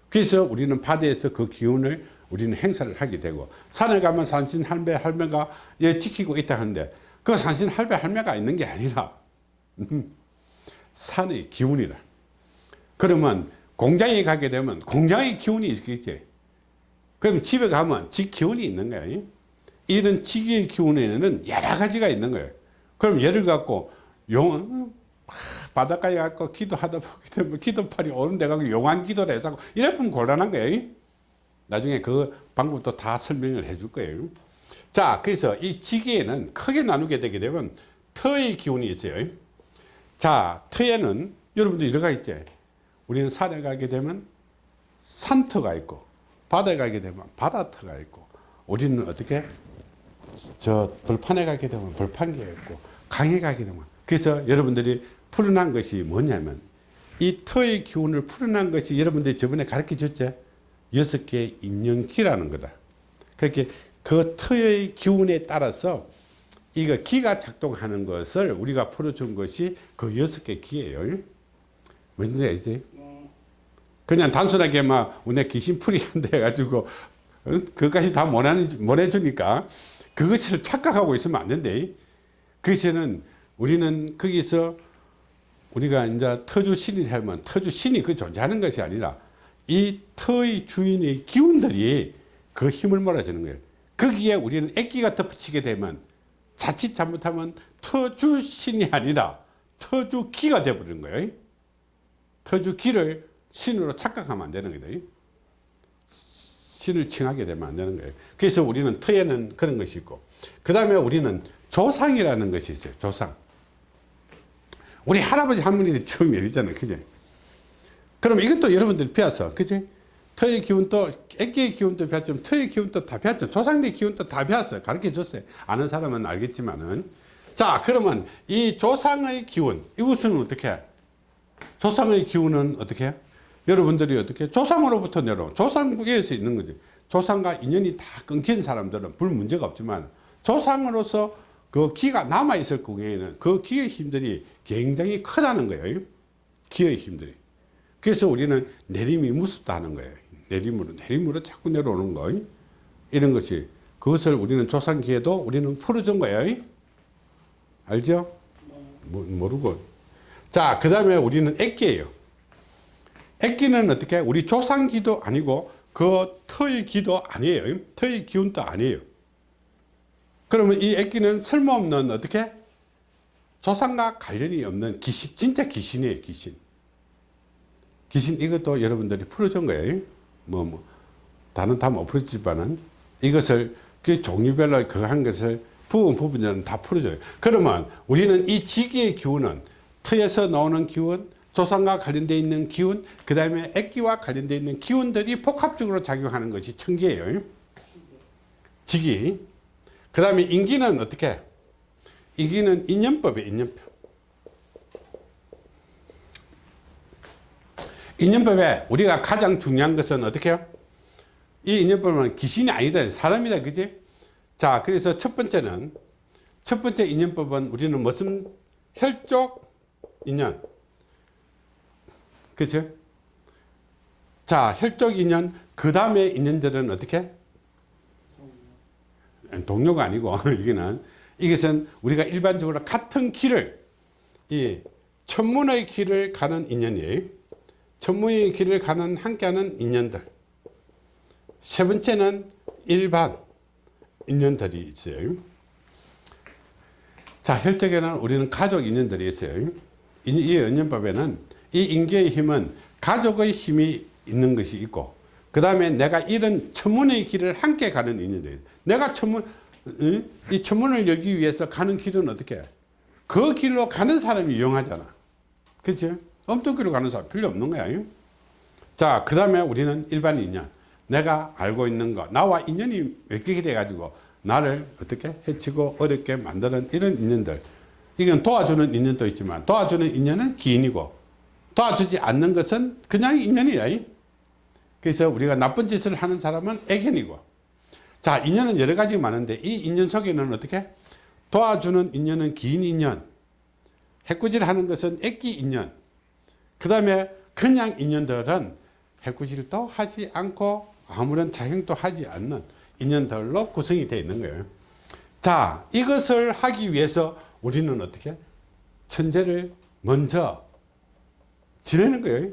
그래서 우리는 바다에서 그 기운을 우리는 행사를 하게 되고 산에 가면 산신 할매 할매가 예, 지키고 있다 하는데 그 산신 할매 할매가 있는 게 아니라 산의 기운이라. 그러면 공장에 가게 되면 공장의 기운이 있겠지. 그럼 집에 가면 집 기운이 있는 거야. 이런 지기의 기운에는 여러 가지가 있는 거예요. 그럼 예를 갖고 용 바닷가에 가고 기도하다 보게 되면 기도팔이 오는 데 가고 용한 기도를 해서 이래 보면 곤란한 거예요. 나중에 그 방법도 다 설명을 해 줄 거예요. 자, 그래서 이 지기에는 크게 나누게 되게 되면 터의 기운이 있어요. 자, 터에는 여러분들 이래가 있지. 우리는 산에 가게 되면 산터가 있고 바다에 가게 되면 바다터가 있고 우리는 어떻게 저 벌판에 가게 되면 벌판기가 있고 강에 가게 되면 그래서 여러분들이 풀어난 것이 뭐냐면 이 터의 기운을 풀어난 것이 여러분들이 저번에 가르쳐 줬죠 여섯 개의 인연기라는 거다 그렇게 그 터의 기운에 따라서 이거 기가 작동하는 것을 우리가 풀어준 것이 그 여섯 개 기예요 뭔지 알지? 그냥 단순하게 막 운에 귀신풀이 한다 해가지고 어? 그것까지 다 못해주니까 그것을 착각하고 있으면 안 된대. 그것은 우리는 거기서 우리가 이제 터주 신이 살면 터주 신이 그 존재하는 것이 아니라 이 터의 주인의 기운들이 그 힘을 몰아주는 거예요. 거기에 우리는 액기가 덧붙이게 되면 자칫 잘못하면 터주 신이 아니라 터주 기가 되어버리는 거예요. 터주 기를 신으로 착각하면 안 되는 거다. 신을 칭하게 되면 안 되는 거예요. 그래서 우리는 터에는 그런 것이 있고, 그 다음에 우리는 조상이라는 것이 있어요. 조상. 우리 할아버지 할머니들 처음 얘기잖아요. 그지? 그럼 이것도 여러분들 배웠어. 그지? 터의 기운도, 애기의 기운도 배웠지만 터의 기운도 다 배웠죠. 조상의 기운도 다 배웠어요. 가르쳐 줬어요. 아는 사람은 알겠지만은. 자, 그러면 이 조상의 기운, 이것은 어떻게? 조상의 기운은 어떻게? 여러분들이 어떻게 조상으로부터 내려온 조상국에서 있는 거지 조상과 인연이 다 끊긴 사람들은 불 문제가 없지만 조상으로서 그 기가 남아있을 경우에는 그 기의 힘들이 굉장히 크다는 거예요 기의 힘들이 그래서 우리는 내림이 무섭다 하는 거예요. 내림으로 내림으로 자꾸 내려오는 거 이런 것이. 그것을 우리는 조상기에도 우리는 풀어준 거예요 알죠? 모르고. 자 그 다음에 우리는 액기예요. 액기는 어떻게? 우리 조상기도 아니고 그 터의 기도 아니에요 터의 기운도 아니에요. 그러면 이 액기는 쓸모없는 어떻게? 조상과 관련이 없는 귀신 진짜 귀신이에요 귀신 귀신 이것도 여러분들이 풀어준 거예요. 뭐, 뭐 다는 다못 풀었지만은 이것을 그 종류별로 그 한 것을 부분 부분은 다 풀어줘요. 그러면 우리는 이 지기의 기운은 터에서 나오는 기운 조상과 관련되어 있는 기운 그 다음에 액기와 관련되어 있는 기운들이 복합적으로 작용하는 것이 천기예요. 직이 그 다음에 인기는 어떻게? 인기는 인연법이에요 인연법 인연법에 우리가 가장 중요한 것은 어떻게 해요? 이 인연법은 귀신이 아니다. 사람이다. 그지? 자, 그래서 첫 번째는, 첫 번째 인연법은 우리는 무슨 혈족 인연. 그죠? 자, 혈족 인연, 그 다음에 인연들은 어떻게? 동료가 아니고, 이거는, 이것은 우리가 일반적으로 같은 길을, 이 천문의 길을 가는 인연이에요. 천문의 길을 가는 함께하는 인연들. 세 번째는 일반 인연들이 있어요. 자, 혈족에는 우리는 가족 인연들이 있어요. 이, 이 인연법에는 이 인계의 힘은 가족의 힘이 있는 것이 있고, 그 다음에 내가 이런 천문의 길을 함께 가는 인연들이 내가 천문, 응? 이 천문을 열기 위해서 가는 길은 어떻게 해? 그 길로 가는 사람이 이용하잖아. 그치? 엉뚱길로 가는 사람 필요 없는 거야. 자, 그 다음에 우리는 일반 인연. 내가 알고 있는 거, 나와 인연이 맺히게 돼가지고 나를 어떻게 해치고 어렵게 만드는 이런 인연들. 이건 도와주는 인연도 있지만 도와주는 인연은 기인이고 도와주지 않는 것은 그냥 인연이야. 그래서 우리가 나쁜 짓을 하는 사람은 애견이고 자, 인연은 여러 가지 많은데 이 인연 속에는 어떻게? 도와주는 인연은 긴 인연, 해꾸질 하는 것은 애기 인연, 그 다음에 그냥 인연들은 해꾸질도 하지 않고 아무런 작용도 하지 않는 인연들로 구성이 되어 있는 거예요. 자, 이것을 하기 위해서 우리는 어떻게? 천재를 먼저 지내는 거예요.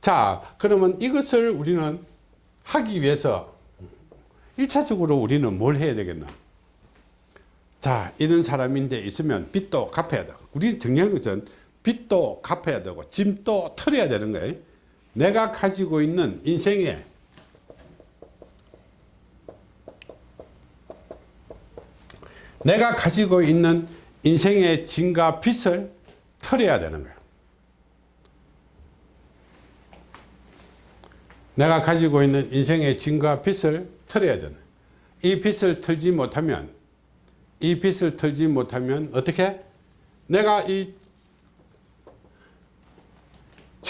자, 그러면 이것을 우리는 하기 위해서 1차적으로 우리는 뭘 해야 되겠나? 자, 이런 사람인데 있으면 빚도 갚아야 되고, 우리 중요한 것은 빚도 갚아야 되고, 짐도 털어야 되는 거예요. 내가 가지고 있는 인생에 내가 가지고 있는 인생의 짐과 빚을 털어야 되는 거예요. 내가 가지고 있는 인생의 짐과 빚을 털어야 되는 이 빚을 털지 못하면 이 빚을 털지 못하면 어떻게 내가 이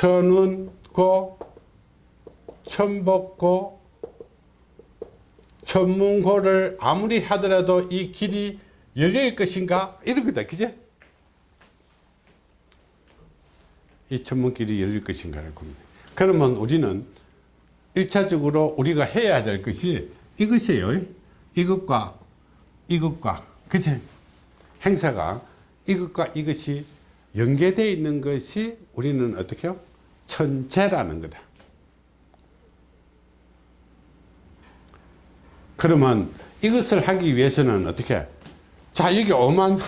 천운고 천복고 천문고를 아무리 하더라도 이 길이 열릴 것인가? 이런 거다 그제 이 천문길이 열릴 것인가를 고민해. 그러면 우리는 일차적으로 우리가 해야 될 것이 이것이에요. 이것과 이것과 그치 행사가 이것과 이것이 연계되어 있는 것이 우리는 어떻게 해요 천재라는 거다. 그러면 이것을 하기 위해서는 어떻게? 자 여기 오만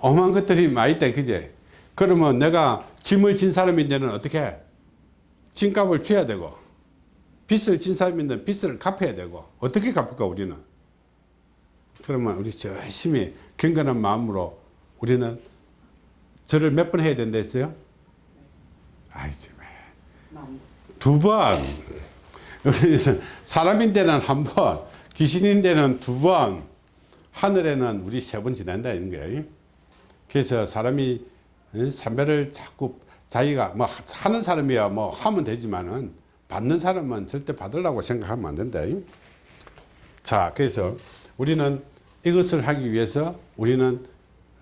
오만 것들이 많이 있다 그제 그러면 내가 짐을 진 사람인데는 어떻게? 짐값을 줘야 되고 빚을 진 사람인데 빚을 갚아야 되고 어떻게 갚을까 우리는? 그러면 우리 열심히 경건한 마음으로 우리는 절을 몇번 해야 된다 했어요? 아이씨 두번. 그래서 사람인데는 한 번 귀신인데는 두 번 하늘에는 우리 세 번 지난다 이런 거예요 그래서 사람이 삼배를 자꾸 자기가 뭐 하는 사람이야 뭐 하면 되지만은 받는 사람은 절대 받으려고 생각하면 안 된다. 자 그래서 우리는 이것을 하기 위해서 우리는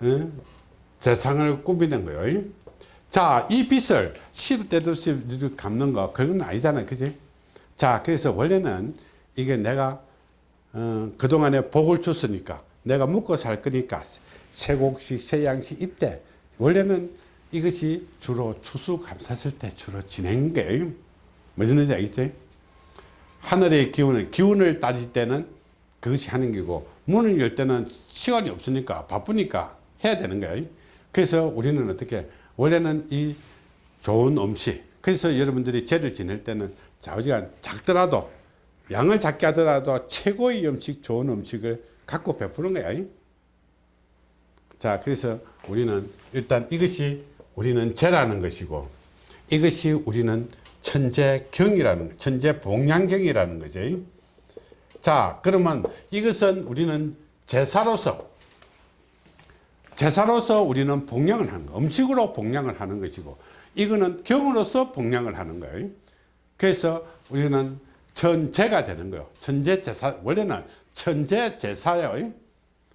어, 재상을 꾸미는 거예요 자 이 빚을 시도 때도 없이 갚는 거 그건 아니잖아요. 그지? 자 그래서 원래는 이게 내가 어, 그동안에 복을 줬으니까 내가 먹고 살 거니까 세곡식 세양식 이때 원래는 이것이 주로 추수감사절 때 주로 진행된 거예요. 무슨 뜻인지 알겠지? 하늘의 기운을 기운을 따질 때는 그것이 하는 거고 문을 열 때는 시간이 없으니까 바쁘니까 해야 되는 거예요. 그래서 우리는 어떻게 원래는 이 좋은 음식 그래서 여러분들이 제를 지낼 때는 좌우지간 작더라도 양을 작게 하더라도 최고의 음식 좋은 음식을 갖고 베푸는 거야. 자 그래서 우리는 일단 이것이 우리는 제라는 것이고 이것이 우리는 천재경이라는 천재 봉양경이라는 거죠 자 그러면 이것은 우리는 제사로서 제사로서 우리는 봉양을 하는 거 음식으로 봉양을 하는 것이고 이거는 경으로서 복량을 하는 거예요. 그래서 우리는 천재가 되는 거예요. 천재제사, 원래는 천재제사예요.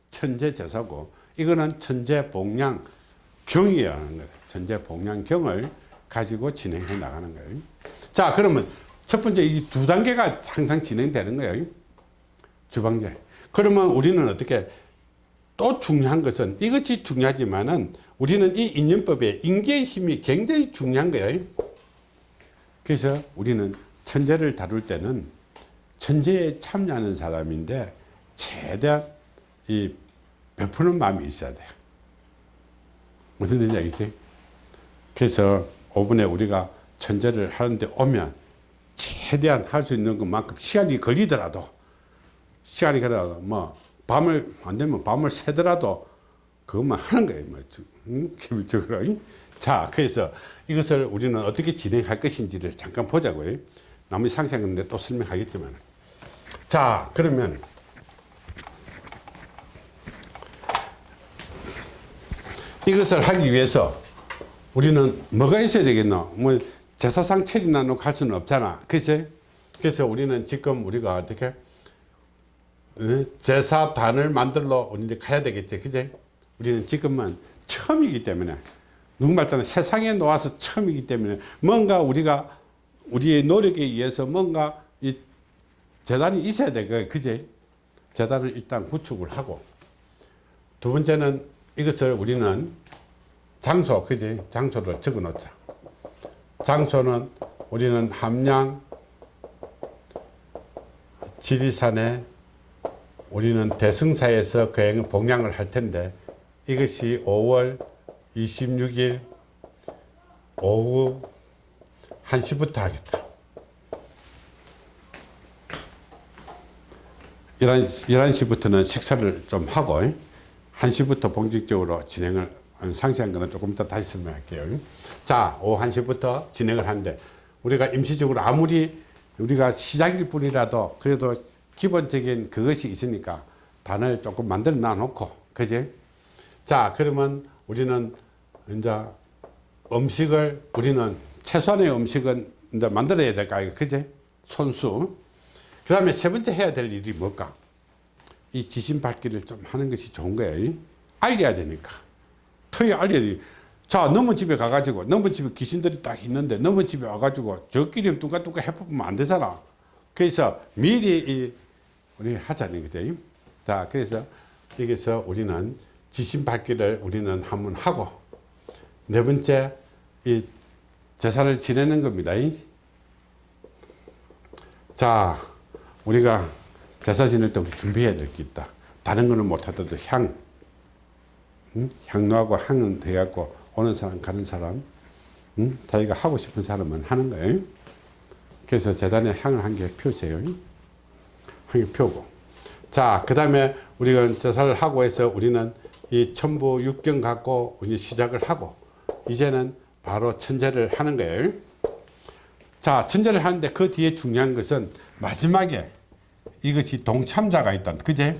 천재제사고, 이거는 천재복량 경이라는 거예요. 천재복량경을 가지고 진행해 나가는 거예요. 자, 그러면 첫 번째 이 두 단계가 항상 진행되는 거예요. 주방제. 그러면 우리는 어떻게 또 중요한 것은 이것이 중요하지만은 우리는 이 인연법에 인계의 힘이 굉장히 중요한 거예요. 그래서 우리는 천재를 다룰 때는 천재에 참여하는 사람인데 최대한 이 베푸는 마음이 있어야 돼요. 무슨 뜻인지 알겠어요? 그래서 5분에 우리가 천재를 하는데 오면 최대한 할 수 있는 것만큼 시간이 걸리더라도 시간이 걸려도 뭐 밤을 안 되면 밤을 새더라도 그것만 하는 거예요. 뭐 응? 기본적으로. 자, 그래서 이것을 우리는 어떻게 진행할 것인지를 잠깐 보자고요. 나머지 상세하는데 또 설명하겠지만. 자, 그러면 이것을 하기 위해서 우리는 뭐가 있어야 되겠노? 뭐 제사상 체리나 놓고 할 수는 없잖아. 그치? 그래서 우리는 지금 우리가 어떻게 어? 제사단을 만들러 우리 가야 되겠지. 그치? 우리는 지금은 처음이기 때문에 누구말 따는 세상에 놓아서 처음이기 때문에 뭔가 우리가 우리의 노력에 의해서 뭔가 이 재단이 있어야 돼. 그 그제 재단을 일단 구축을 하고 두 번째는 이것을 우리는 장소, 그지? 장소를 적어 놓자. 장소는 우리는 함양 지리산에 우리는 대승사에서 그 봉양을 할 텐데 이것이 5월 26일 오후 1시부터 하겠다. 11, 11시 부터는 식사를 좀 하고 1시부터 본격적으로 진행을 상세한 거는 조금 이따 다시 설명할게요. 자, 오후 1시부터 진행을 하는데 우리가 임시적으로 아무리 우리가 시작일 뿐이라도 그래도 기본적인 그것이 있으니까 단을 조금 만들어 놔놓고 그지? 자, 그러면 우리는 이제 음식을 우리는 최소한의 음식은 이제 만들어야 될까 이거 그지? 손수. 그 다음에 세 번째 해야 될 일이 뭘까? 이 지신 밝기를 좀 하는 것이 좋은 거예요. 알려야 되니까. 터에 알려야 돼. 자, 너무 집에 가가지고, 너무 집에 귀신들이 딱 있는데, 너무 집에 와가지고, 저끼리 뚱까뚱까 해보면 안 되잖아. 그래서 미리 이, 우리 하자는 거죠. 자, 그래서 여기서 우리는 지신 밝기를 우리는 한번 하고, 네 번째, 이 제사를 지내는 겁니다. 자, 우리가 제사 지낼 때 준비해야 될 게 있다. 다른 거는 못하더라도 향, 응? 향로하고 향은 돼갖고 오는 사람 가는 사람, 응? 자기가 하고 싶은 사람은 하는 거예요. 그래서 재단에 향을 한개 펴세요. 한개 펴고. 자, 그 다음에 우리가 제사를 하고 해서 우리는 이 천부 육경 갖고 이제 시작을 하고, 이제는 바로 천재를 하는 거예요. 자, 천재를 하는데 그 뒤에 중요한 것은 마지막에 이것이 동참자가 있다. 그제?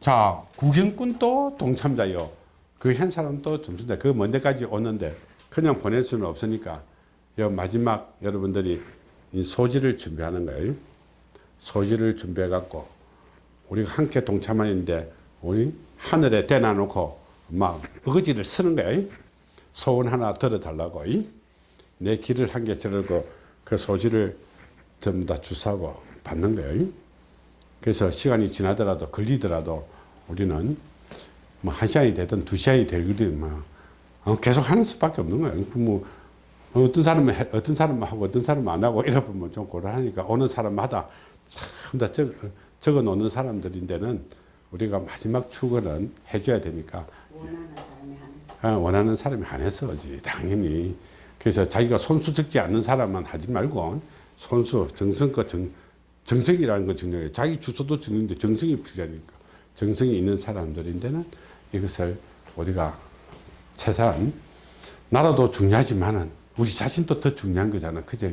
자, 구경꾼도 동참자요. 그 한 사람도 동참자. 그 먼 데까지 오는데 그냥 보낼 수는 없으니까 요 마지막 여러분들이 이 소지를 준비하는 거예요. 소지를 준비해 갖고 우리가 함께 동참하는데 우리 하늘에 대놔 놓고 막 어거지를 쓰는 거예요. 소원 하나 들어달라고. 내 길을 한 개 들고 그 소지를 전부 다 주사고 받는 거예요. 그래서 시간이 지나더라도 걸리더라도 우리는 뭐 한 시간이 되든 두 시간이 되든 뭐 어, 계속 하는 수밖에 없는 거예요. 뭐 어떤 사람은 해, 어떤 사람은 하고 어떤 사람은 안 하고 이러 보면 좀 곤란하니까 오는 사람마다 참다 적, 적어 놓는 사람들인데는 우리가 마지막 축은 해줘야 되니까 원하는 사람이 하는 어, 원하는 사람이 한해서지 당연히 그래서 자기가 손수 적지 않는 사람만 하지 말고 손수 정성껏 정, 정성이라는 건 중요해요. 자기 주소도 중요한데 정성이 필요하니까 정성이 있는 사람들인데는 이것을 우리가 최소한 나라도 중요하지만은 우리 자신도 더 중요한 거잖아. 그죠?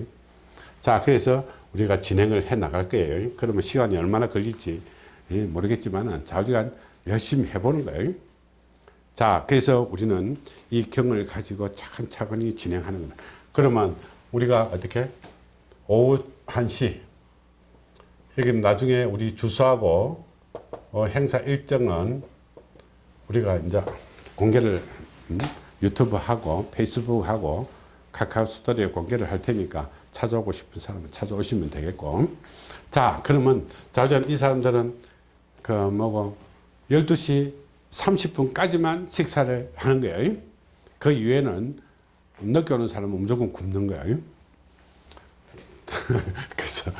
자, 그래서 우리가 진행을 해 나갈 거예요. 그러면 시간이 얼마나 걸릴지 예, 모르겠지만은 자주간 열심히 해보는 거예요. 자, 그래서 우리는 이 경을 가지고 차근차근히 진행하는 거다. 그러면 우리가 어떻게? 오후 1시. 여기 나중에 우리 주소하고 어, 행사 일정은 우리가 이제 공개를 음, 유튜브 하고 페이스북 하고 카카오 스토리에 공개를 할 테니까 찾아오고 싶은 사람은 찾아오시면 되겠고. 자 그러면 자전 이 사람들은 그 뭐고 12시 30분까지만 식사를 하는 거예요. 그 이후에는 늦게 오는 사람은 무조건 굶는 거예요. 그래서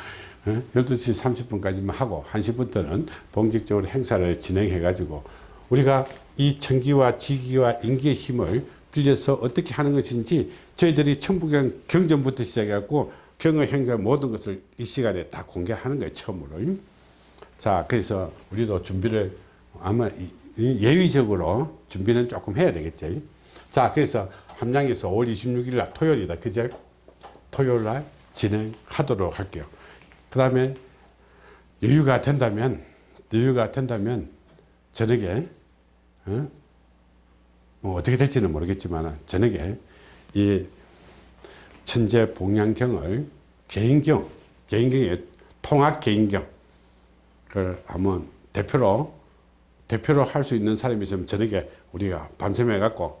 어? 12시 30분까지만 하고 1시부터는 본격적으로 행사를 진행해 가지고 우리가 이 청기와 지기와 인기의 힘을 빌려서 어떻게 하는 것인지 저희들이 천부경 경전부터 시작해 갖고 경의 행사 모든 것을 이 시간에 다 공개하는 거예요 처음으로 자 그래서 우리도 준비를 아마 예의적으로 준비는 조금 해야 되겠죠 자 그래서 함양에서 5월 26일 날 토요일이다 그제 토요일 날 진행하도록 할게요. 그 다음에 여유가 된다면, 여유가 된다면 저녁에, 어? 뭐 어떻게 될지는 모르겠지만 저녁에 이 천재 복량경을 개인경, 개인경의 통합 개인경, 그걸 한번 대표로, 대표로 할 수 있는 사람이 있으면 저녁에 우리가 밤샘에 갖고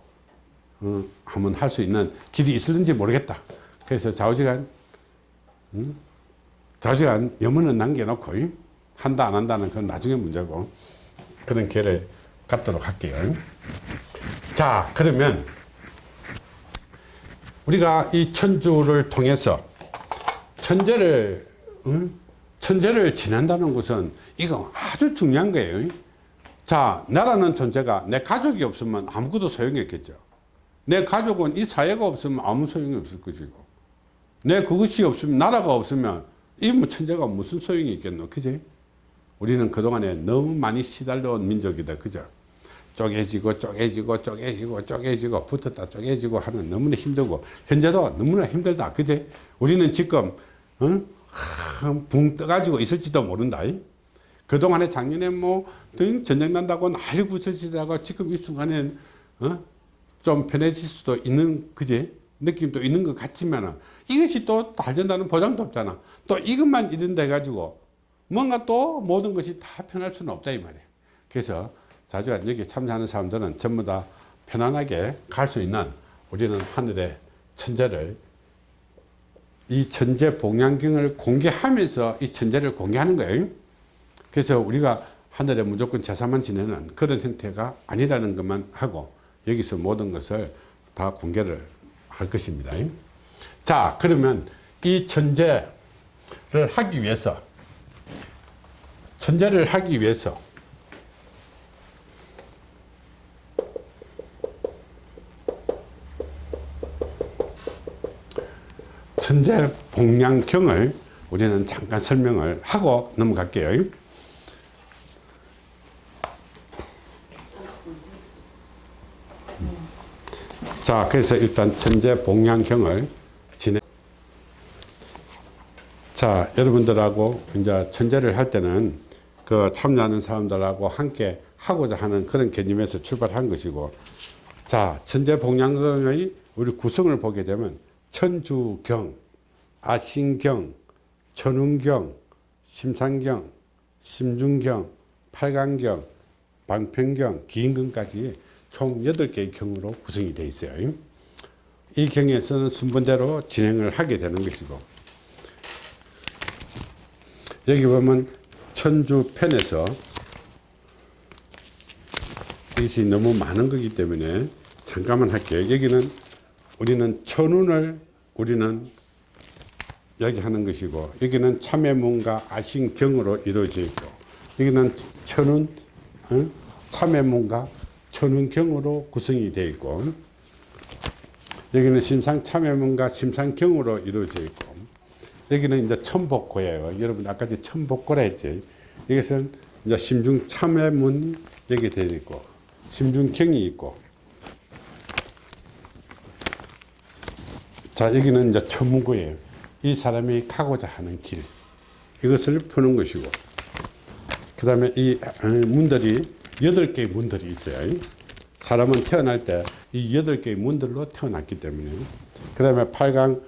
어, 한번 할 수 있는 길이 있을는지 모르겠다. 그래서 좌우지간 음? 좌우지간 염원은 남겨놓고 이? 한다 안 한다는 건 나중에 문제고 그런 기회를 갖도록 할게요. 자 그러면 우리가 이 천주를 통해서 천재를 응? 천재를 지낸다는 것은 이거 아주 중요한 거예요. 자 나라는 존재가 내 가족이 없으면 아무것도 소용이 없겠죠. 내 가족은 이 사회가 없으면 아무 소용이 없을 것이고 내 그것이 없으면 나라가 없으면 이뭐 천재가 무슨 소용이 있겠노 그지 우리는 그동안에 너무 많이 시달려온 민족이다 그죠 쪼개지고 쪼개지고 쪼개지고 쪼개지고 붙었다 쪼개지고 하는 너무나 힘들고 현재도 너무나 힘들다 그제 우리는 지금 어? 하, 붕 떠가지고 있을지도 모른다 이? 그동안에 작년에 뭐등 전쟁 난다고 난리 부서지다가 지금 이 순간엔 어? 좀 편해질 수도 있는 그제 느낌도 있는 것 같지만 이것이 또 달전다는 보장도 없잖아 또 이것만 이런데 가지고 뭔가 또 모든 것이 다 편할 수는 없다 이 말이야 그래서 자주 여기 참여하는 사람들은 전부 다 편안하게 갈 수 있는 우리는 하늘의 천재를 이 천재 봉양경을 공개하면서 이 천재를 공개하는 거예요 그래서 우리가 하늘에 무조건 제사만 지내는 그런 형태가 아니라는 것만 하고 여기서 모든 것을 다 공개를 할 것입니다. 자, 그러면 이 천재를 하기 위해서, 천재를 하기 위해서, 천재 복량경을 우리는 잠깐 설명을 하고 넘어갈게요. 자, 그래서 일단 천재 복량경을 진행. 자, 여러분들하고 이제 천재를 할 때는 그 참여하는 사람들하고 함께 하고자 하는 그런 개념에서 출발한 것이고, 자, 천재 복량경의 우리 구성을 보게 되면 천주경, 아신경, 천운경, 심상경, 심중경, 팔강경, 방평경, 기인경까지 총 8개의 경으로 구성이 되어 있어요. 이 경에서는 순번대로 진행을 하게 되는 것이고 여기 보면 천주편에서 이것이 너무 많은 거기 때문에 잠깐만 할게요. 여기는 우리는 천운을 우리는 이야기하는 것이고 여기는 참외문과 아신경으로 이루어져 있고 여기는 천운 어? 참외문과 천운경으로 구성이 되어 있고 여기는 심상 참외문과 심상경으로 이루어져 있고 여기는 이제 천복고예요. 여러분 아까 전 천복고라 했지. 이것은 이제 심중 참외문 여기 되어 있고 심중경이 있고 자 여기는 이제 천문고예요. 이 사람이 가고자 하는 길 이것을 푸는 것이고 그 다음에 이 어, 문들이 여덟 개의 문들이 있어요. 사람은 태어날 때 이 여덟 개의 문들로 태어났기 때문에 그 다음에 팔강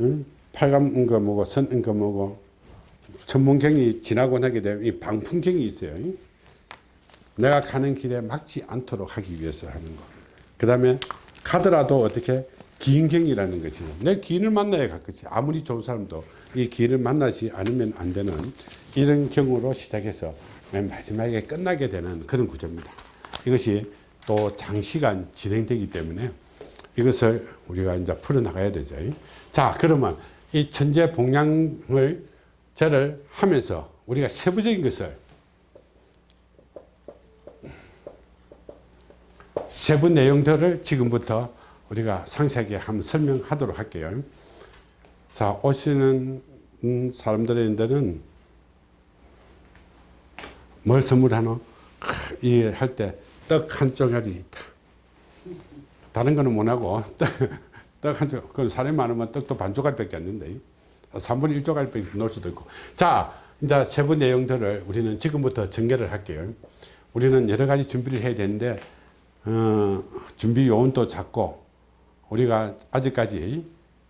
응? 팔강 은거 뭐고 선 은거 뭐고 천문경이 지나고 나게 되면 이 방풍경이 있어요. 내가 가는 길에 막지 않도록 하기 위해서 하는 거. 그 다음에 가더라도 어떻게 기인경이라는 것이 내 기인을 만나야 갈 것이 아무리 좋은 사람도 이 기인을 만나지 않으면 안 되는 이런 경우로 시작해서 맨 마지막에 끝나게 되는 그런 구조입니다. 이것이 또 장시간 진행되기 때문에 이것을 우리가 이제 풀어나가야 되죠. 자, 그러면 이 천재 복량을 제를 하면서 우리가 세부적인 것을 세부 내용들을 지금부터 우리가 상세하게 한번 설명하도록 할게요. 자, 오시는 음, 사람들한테는 뭘 선물하노? 이 할 때 떡 한 쪼가리 있다. 다른 거는 못하고 떡한 쪼가리, 그건 사람이 많으면 떡도 반 쪼가리밖에 안 된다. 3분의 1쪼가리밖에 넣을 수도 있고. 자, 이제 세부 내용들을 우리는 지금부터 전개를 할게요. 우리는 여러 가지 준비를 해야 되는데 어, 준비 요원도 작고 우리가 아직까지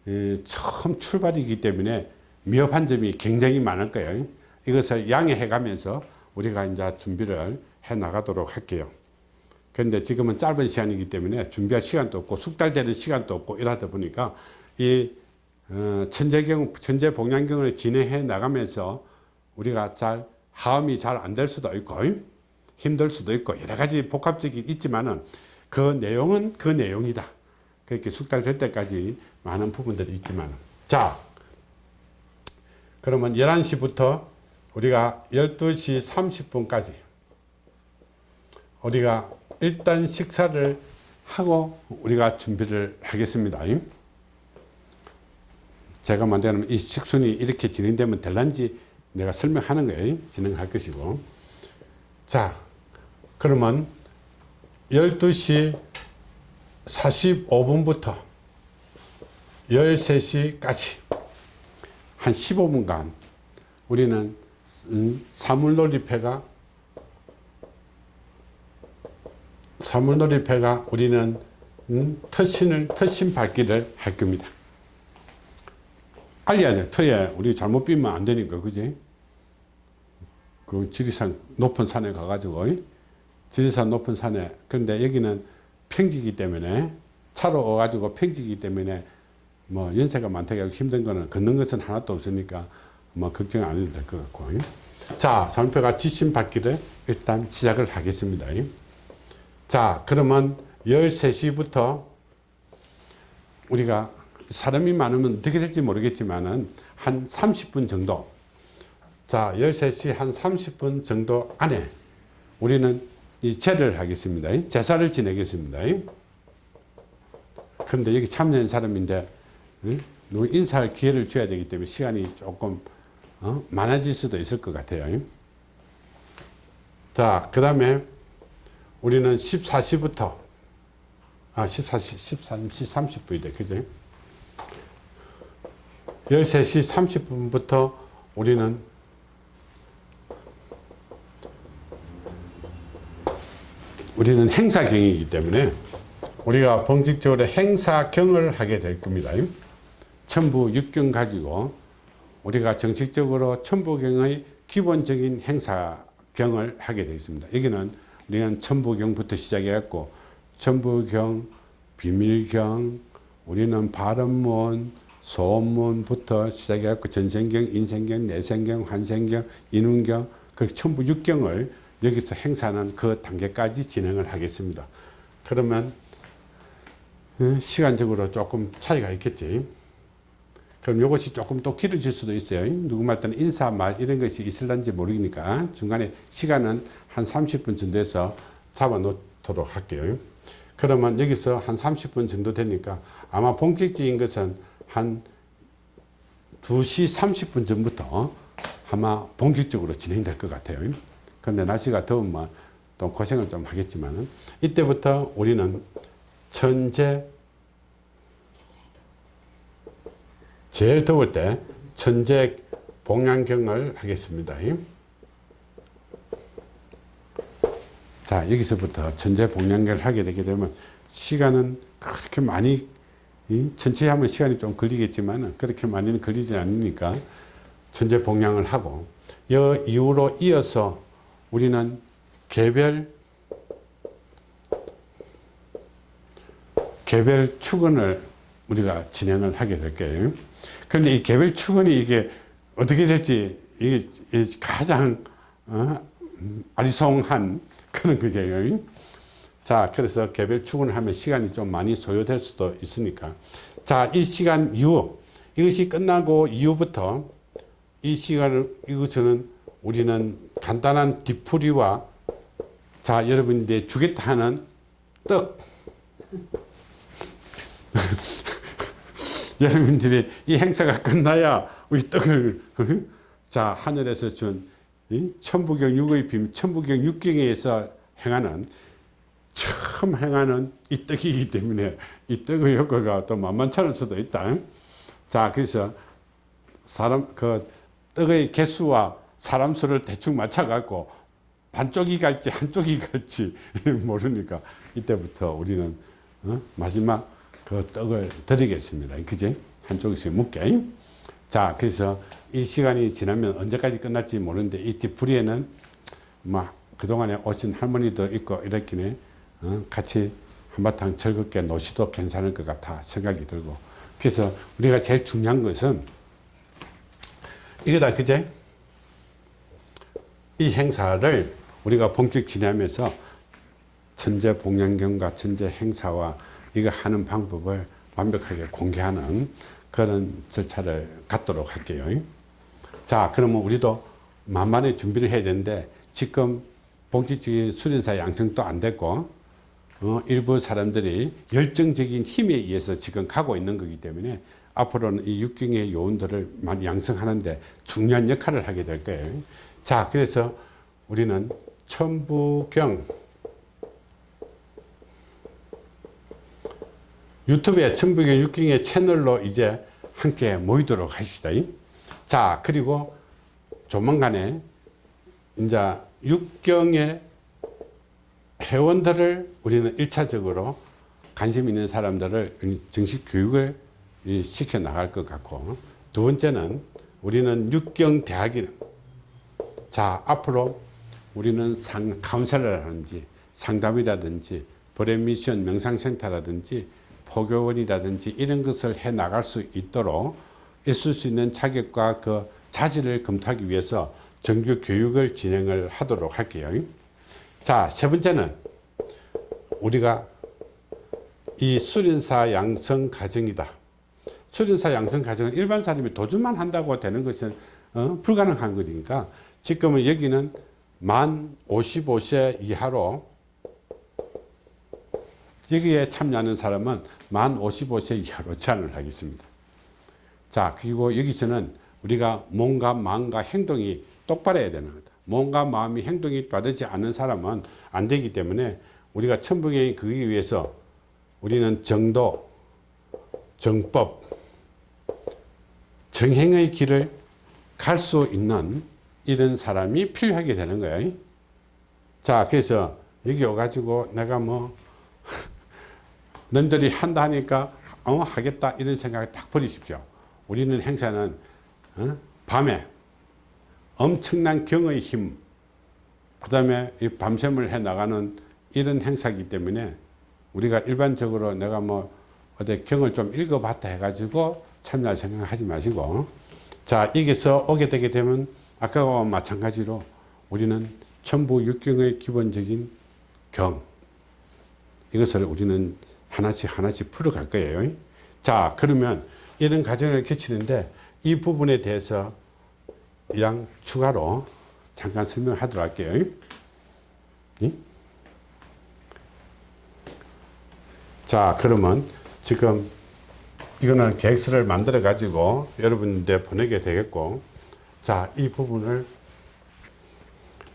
에, 처음 출발이기 때문에 미흡한 점이 굉장히 많을 거예요. 이것을 양해해 가면서 우리가 이제 준비를 해 나가도록 할게요. 그런데 지금은 짧은 시간이기 때문에 준비할 시간도 없고 숙달되는 시간도 없고 이러다 보니까 이 어, 천재경, 천재 복양경을 진행해 나가면서 우리가 잘 하음이 잘 안 될 수도 있고 힘들 수도 있고 여러 가지 복합적이 있지만은 그 내용은 그 내용이다. 그렇게 숙달될 때까지 많은 부분들이 있지만 자 그러면 11시부터 우리가 12시 30분까지 우리가 일단 식사를 하고 우리가 준비를 하겠습니다. 제가 만드는 이 식순이 이렇게 진행되면 될란지 내가 설명하는 거예요. 진행할 것이고. 자, 그러면 12시 45분부터 13시까지 한 15분간 우리는 사물놀이패가 사물놀이패가 우리는 음, 터신을 터신 밟기를 할 겁니다. 알려야 돼. 터에 우리 잘못 비면 안 되니까 그지? 그 지리산 높은 산에 가가지고 지리산 높은 산에 그런데 여기는 평지이기 때문에 차로 와가지고 평지이기 때문에 뭐 연세가 많다고 힘든 거는 걷는 것은 하나도 없으니까 뭐 걱정 안 해도 될 것 같고. 자 산표가 지신 받기를 일단 시작을 하겠습니다. 자 그러면 13시부터 우리가 사람이 많으면 어떻게 될지 모르겠지만 은 한 30분 정도. 자 13시 한 30분 정도 안에 우리는 이 제를 하겠습니다. 제사를 지내겠습니다. 그런데 여기 참여한 사람인데 인사할 기회를 줘야 되기 때문에 시간이 조금 어? 많아질 수도 있을 것 같아요. 자 그 다음에 우리는 14시부터 아 14시 13시 30분이다. 그죠? 13시 30분부터 우리는 우리는 행사경이기 때문에 우리가 본격적으로 행사경을 하게 될 겁니다. 천부 육경 가지고 우리가 정식적으로 천부경의 기본적인 행사경을 하게 되어 있습니다. 여기는 우리는 천부경부터 시작해갖고 천부경, 비밀경, 우리는 발음문, 소문부터 시작해갖고 전생경, 인생경, 내생경, 환생경, 인운경, 그렇게 천부 육경을 여기서 행사하는 그 단계까지 진행을 하겠습니다. 그러면 어, 시간적으로 조금 차이가 있겠지. 그럼 이것이 조금 또 길어질 수도 있어요. 누구 말 때는 인사 말 이런 것이 있을런지 모르니까 중간에 시간은 한 30분 정도에서 잡아 놓도록 할게요. 그러면 여기서 한 30분 정도 되니까 아마 본격적인 것은 한 2시 30분 전부터 아마 본격적으로 진행될 것 같아요. 그런데 날씨가 더우면 또 고생을 좀 하겠지만 이때부터 우리는 천재 제일 더울 때 천재 봉양경을 하겠습니다. 자, 여기서부터 천재 복량계를 하게 되게 되면 시간은 그렇게 많이 이 천천히 하면 시간이 좀 걸리겠지만 그렇게 많이는 걸리지 않으니까 천재 복량을 하고 이 이후로 이어서 우리는 개별 개별 축원을 우리가 진행을 하게 될 거예요. 그런데 이 개별 축원이 이게 어떻게 될지 이게 가장 어? 아리송한 그런 거예요. 자, 그래서 개별 축원을 하면 시간이 좀 많이 소요될 수도 있으니까. 자, 이 시간 이후, 이것이 끝나고 이후부터 이 시간을, 이것은 우리는 간단한 뒤풀이와 자, 여러분들 주겠다 하는 떡. 여러분들이 이 행사가 끝나야 우리 떡을, 자, 하늘에서 준이 천부경 육의 빔, 천부경 육경에서 행하는 처음 행하는 이 떡이기 때문에 이 떡의 효과가 또 만만치 않을 수도 있다. 자, 그래서 사람, 그 떡의 개수와 사람 수를 대충 맞춰갖고 반쪽이 갈지 한쪽이 갈지 모르니까 이때부터 우리는 어? 마지막 그 떡을 드리겠습니다. 그지? 한쪽에서 묵게. 자, 그래서 이 시간이 지나면 언제까지 끝날지 모르는데 이 뒤풀이에는 막 그동안에 오신 할머니도 있고 이랬기에 어, 같이 한바탕 즐겁게 노시도 괜찮을 것 같아 생각이 들고 그래서 우리가 제일 중요한 것은 이거다 그제 이 행사를 우리가 본격 진행하면서 천재 봉양경과 천재 행사와 이거 하는 방법을 완벽하게 공개하는 그런 절차를 갖도록 할게요. 자, 그러면 우리도 만만히 준비를 해야 되는데 지금 본격적인 수련사 양성도 안 됐고 어, 일부 사람들이 열정적인 힘에 의해서 지금 가고 있는 거기 때문에 앞으로는 이 육경의 요원들을 많이 양성하는데 중요한 역할을 하게 될 거예요. 자, 그래서 우리는 천부경 유튜브에 천부경 육경의 채널로 이제 함께 모이도록 합시다. 자, 그리고 조만간에 이제 육경의 회원들을 우리는 일차적으로 관심 있는 사람들을 정식 교육을 시켜 나갈 것 같고 두 번째는 우리는 육경 대학이 자 앞으로 우리는 상 카운셀러라든지 상담이라든지 브레미션 명상센터라든지 포교원이라든지 이런 것을 해 나갈 수 있도록 있을 수 있는 자격과 그 자질을 검토하기 위해서 정규 교육을 진행을 하도록 할게요. 자, 세 번째는 우리가 이 수련사 양성 과정이다. 수련사 양성 과정은 일반 사람이 도전만 한다고 되는 것은 어, 불가능한 거니까 지금은 여기는 만 55세 이하로 여기에 참여하는 사람은 만 55세 이하로 제한을 하겠습니다. 자, 그리고 여기서는 우리가 몸과 마음과 행동이 똑바로야 되는 거다. 몸과 마음이 행동이 빠르지 않는 사람은 안 되기 때문에 우리가 천부경이 그기 위해서 우리는 정도, 정법, 정행의 길을 갈 수 있는 이런 사람이 필요하게 되는 거예요. 자, 그래서 여기 와가지고 내가 뭐, 너들이 한다 하니까, 어, 하겠다. 이런 생각을 딱 버리십시오. 우리는 행사는, 어? 밤에 엄청난 경의 힘, 그 다음에 이 밤샘을 해 나가는 이런 행사이기 때문에 우리가 일반적으로 내가 뭐 어디 경을 좀 읽어봤다 해가지고 참여할 생각하지 마시고 자 여기서 오게 되게 되면 아까와 마찬가지로 우리는 천부 육경의 기본적인 경 이것을 우리는 하나씩 하나씩 풀어갈 거예요 자 그러면 이런 과정을 거치는데 이 부분에 대해서 양 추가로 잠깐 설명하도록 할게요 예? 자 그러면 지금 이거는 계획서를 만들어 가지고 여러분들 보내게 되겠고 자 이 부분을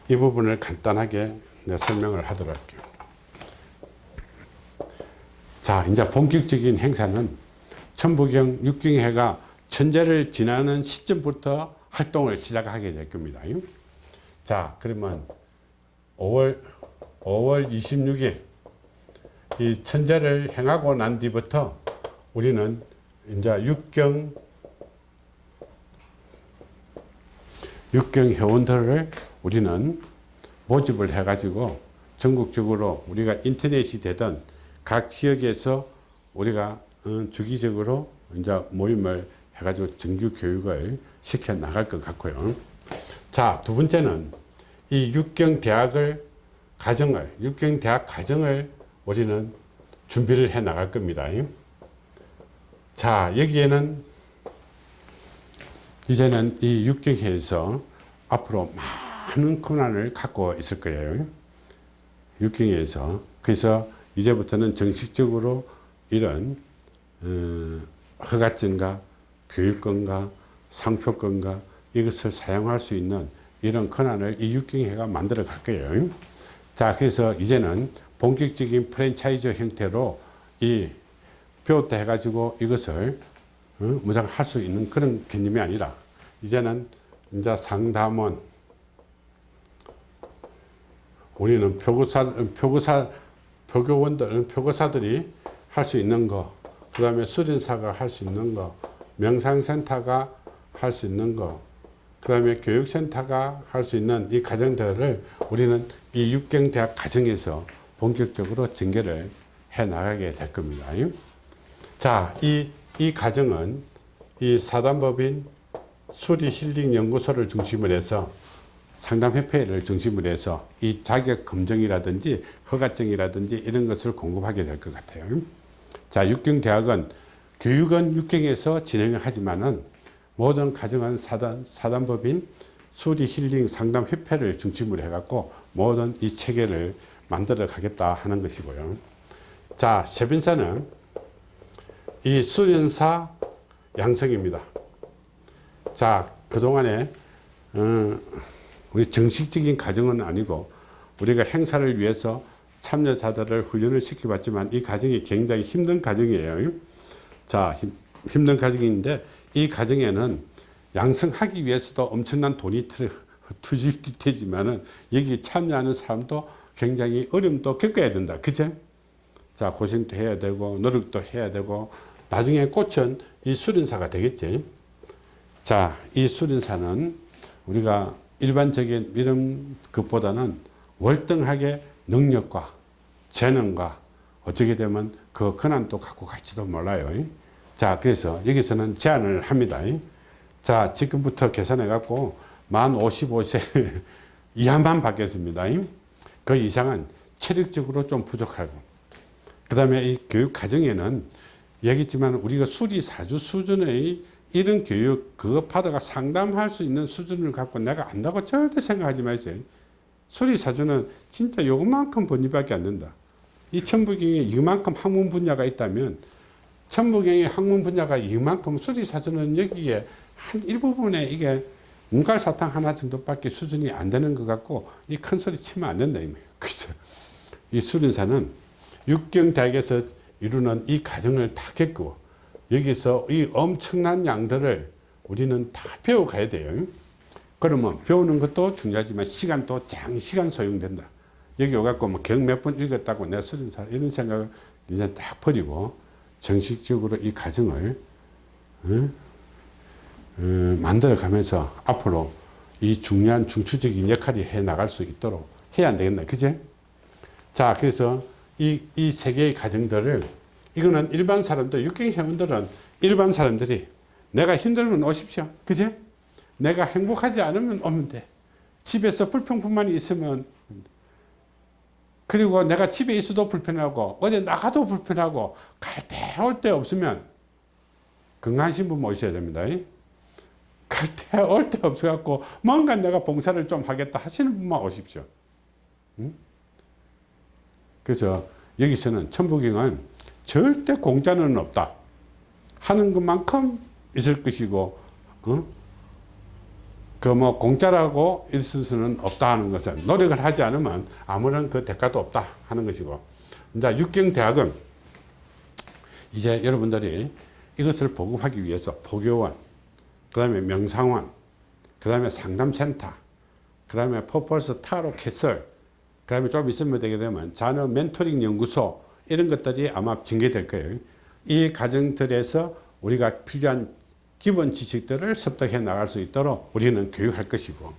이 부분을 간단하게 설명을 하도록 할게요. 자 이제 본격적인 행사는 천부경 육경회가 천재를 지나는 시점부터 활동을 시작하게 될 겁니다. 자 그러면 5월 5월 26일 이 천재를 행하고 난 뒤부터 우리는 이제 육경 육경 회원들을 우리는 모집을 해가지고 전국적으로 우리가 인터넷이 되던 각 지역에서 우리가 어, 주기적으로 이제 모임을 해가지고 정규 교육을 시켜 나갈 것 같고요. 자, 두 번째는 이 육경 대학을 가정을 육경 대학 가정을 우리는 준비를 해 나갈 겁니다. 자, 여기에는 이제는 이 육경에서 앞으로 많은 권한을 갖고 있을 거예요. 육경에서. 그래서 이제부터는 정식적으로 이런 어, 허가증과 교육권과 상표권과 이것을 사용할 수 있는 이런 권한을 이 육경회가 만들어 갈 거예요. 자, 그래서 이제는 본격적인 프랜차이즈 형태로 이 배웠다 해가지고 이것을 어, 무장 할 수 있는 그런 개념이 아니라 이제는 이제 상담원. 우리는 표고사 표고사 표교원들 표고사들이 할 수 있는 거 그 다음에 수련사가 할 수 있는 거 명상센터가 할 수 있는 거 그 다음에 교육센터가 할 수 있는 이 과정들을 우리는 이 육경대학 과정에서 본격적으로 전개를 해 나가게 될 겁니다. 자, 이, 이 과정은 이 사단법인 수리 힐링 연구소를 중심으로 해서 상담협회를 중심으로 해서 이 자격 검증이라든지 허가증이라든지 이런 것을 공급하게 될 것 같아요. 자, 육경대학은 교육은 육경에서 진행을 하지만은 모든 가정은 사단, 사단법인 수리 힐링 상담협회를 중심으로 해갖고 모든 이 체계를 만들어 가겠다 하는 것이고요. 자, 세빈사는 이 수련사 양성입니다. 자, 그동안에, 어, 우리 정식적인 과정은 아니고 우리가 행사를 위해서 참여자들을 훈련을 시켜봤지만 이 과정이 굉장히 힘든 과정이에요. 자, 힘, 힘든 과정인데 이 과정에는 양성하기 위해서도 엄청난 돈이 투입되지만은 여기 참여하는 사람도 굉장히 어려움도 겪어야 된다. 그죠? 자, 고생도 해야 되고, 노력도 해야 되고, 나중에 꽃은 이 수련사가 되겠지. 자, 이 수련사는 우리가 일반적인 이런 것보다는 월등하게 능력과 재능과 어떻게 되면 그 권한도 갖고 갈지도 몰라요. 자, 그래서 여기서는 제안을 합니다. 자, 지금부터 계산해 갖고 만 55세 이하만 받겠습니다. 그 이상은 체력적으로 좀 부족하고 그 다음에 이 교육 과정에는 얘기했지만 우리가 수리사주 수준의 이런 교육 그거 받아가 상담할 수 있는 수준을 갖고 내가 안다고 절대 생각하지 마세요. 수리사주는 진짜 요것만큼 번입밖에 안 된다. 이 천부경에 이만큼 학문 분야가 있다면 천부경의 학문 분야가 이만큼 수리사주는 여기에 한 일부분에 이게 문갈사탕 하나 정도밖에 수준이 안 되는 것 같고 이 큰 소리 치면 안 된다. 그래서 이 수련사는 육경대학에서 이루는 이 과정을 다 겪고 여기서 이 엄청난 양들을 우리는 다 배워가야 돼요. 그러면 배우는 것도 중요하지만 시간도 장시간 소용된다. 여기 오갖고 뭐 경 몇 번 읽었다고 내 수련사 이런 생각을 이제 딱 버리고 정식적으로 이 과정을 어? 어, 만들어 가면서 앞으로 이 중요한 중추적인 역할이 해 나갈 수 있도록 해야 안 되겠나. 그제? 자, 그래서 이, 이 세 개의 과정들을 이거는 일반 사람들, 육경 회원들은 일반 사람들이 내가 힘들면 오십시오. 그제? 내가 행복하지 않으면 오면 돼. 집에서 불평뿐만 있으면 그리고 내가 집에 있어도 불편하고 어디 나가도 불편하고 갈 때 올때 없으면 건강하신 분 모셔야 됩니다. 갈 때올때 없어갖고 뭔가 내가 봉사를 좀 하겠다 하시는 분만 오십시오. 응? 그래서 여기서는 천부경은 절대 공짜는 없다. 하는 것만큼 있을 것이고, 어? 그뭐 공짜라고 있을 수는 없다 하는 것은 노력을 하지 않으면 아무런 그 대가도 없다 하는 것이고. 이제 육경대학은 이제 여러분들이 이것을 보급하기 위해서 포교원, 그 다음에 명상원, 그 다음에 상담센터, 그 다음에 퍼펄스 타로 캐슬, 그다음에 좀 있으면 되게 되면 자녀 멘토링 연구소 이런 것들이 아마 전개될 거예요. 이 과정들에서 우리가 필요한 기본 지식들을 습득해 나갈 수 있도록 우리는 교육할 것이고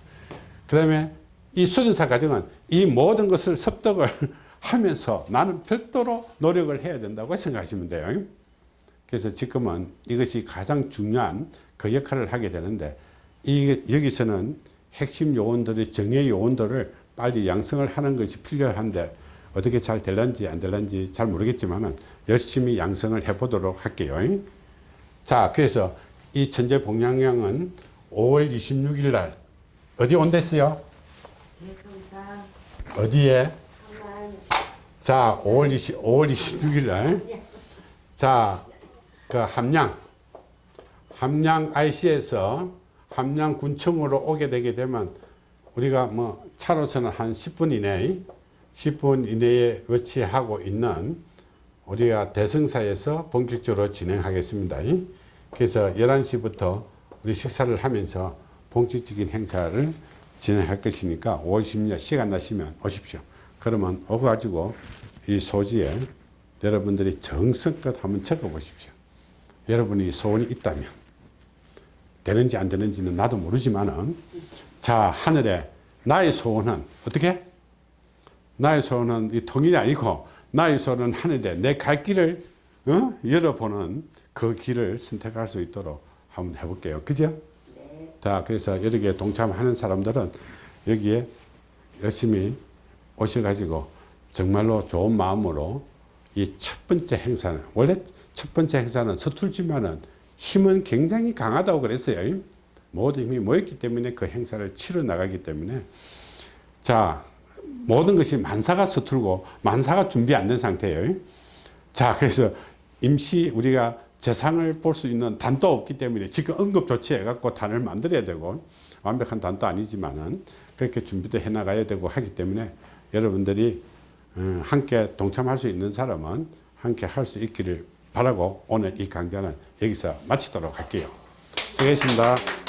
그 다음에 이 수련사 과정은 이 모든 것을 습득을 하면서 나는 별도로 노력을 해야 된다고 생각하시면 돼요. 그래서 지금은 이것이 가장 중요한 그 역할을 하게 되는데 이 여기서는 핵심 요원들의 정의 요원들을 빨리 양성을 하는 것이 필요한데 어떻게 잘 될런지 안 될런지 잘 모르겠지만은 열심히 양성을 해 보도록 할게요. 자, 그래서 이 천재 복양량은 5월 26일 날 어디 온댔어요? 어디에? 자, 5월 20, 5월 26일 날. 자, 그 함양. 함양 IC에서 함양 군청으로 오게 되게 되면 우리가 뭐 차로서는 한 10분 이내, 10분 이내에 위치하고 있는 우리가 대성사에서 본격적으로 진행하겠습니다. 그래서 11시부터 우리 식사를 하면서 본격적인 행사를 진행할 것이니까 5월 10일 시간 나시면 오십시오. 그러면 오가지고 이 소지에 여러분들이 정성껏 한번 적어 보십시오. 여러분이 소원이 있다면 되는지 안 되는지는 나도 모르지만은 자 하늘에 나의 소원은 어떻게? 나의 소원은 이 통일이 아니고 나의 소원은 하늘에 내 갈 길을 어? 열어보는 그 길을 선택할 수 있도록 한번 해볼게요. 그죠? 자, 그래서 여기에 동참하는 사람들은 여기에 열심히 오셔가지고 정말로 좋은 마음으로 이 첫 번째 행사는 원래 첫 번째 행사는 서툴지만은 힘은 굉장히 강하다고 그랬어요. 모든 힘이 모였기 때문에 그 행사를 치러 나가기 때문에 자 모든 것이 만사가 서툴고 만사가 준비 안 된 상태예요. 자 그래서 임시 우리가 재상을 볼 수 있는 단도 없기 때문에 지금 응급 조치해 갖고 단을 만들어야 되고 완벽한 단도 아니지만은 그렇게 준비도 해 나가야 되고 하기 때문에 여러분들이 어, 함께 동참할 수 있는 사람은 함께 할 수 있기를 바라고 오늘 이 강좌는 여기서 마치도록 할게요. 수고했습니다.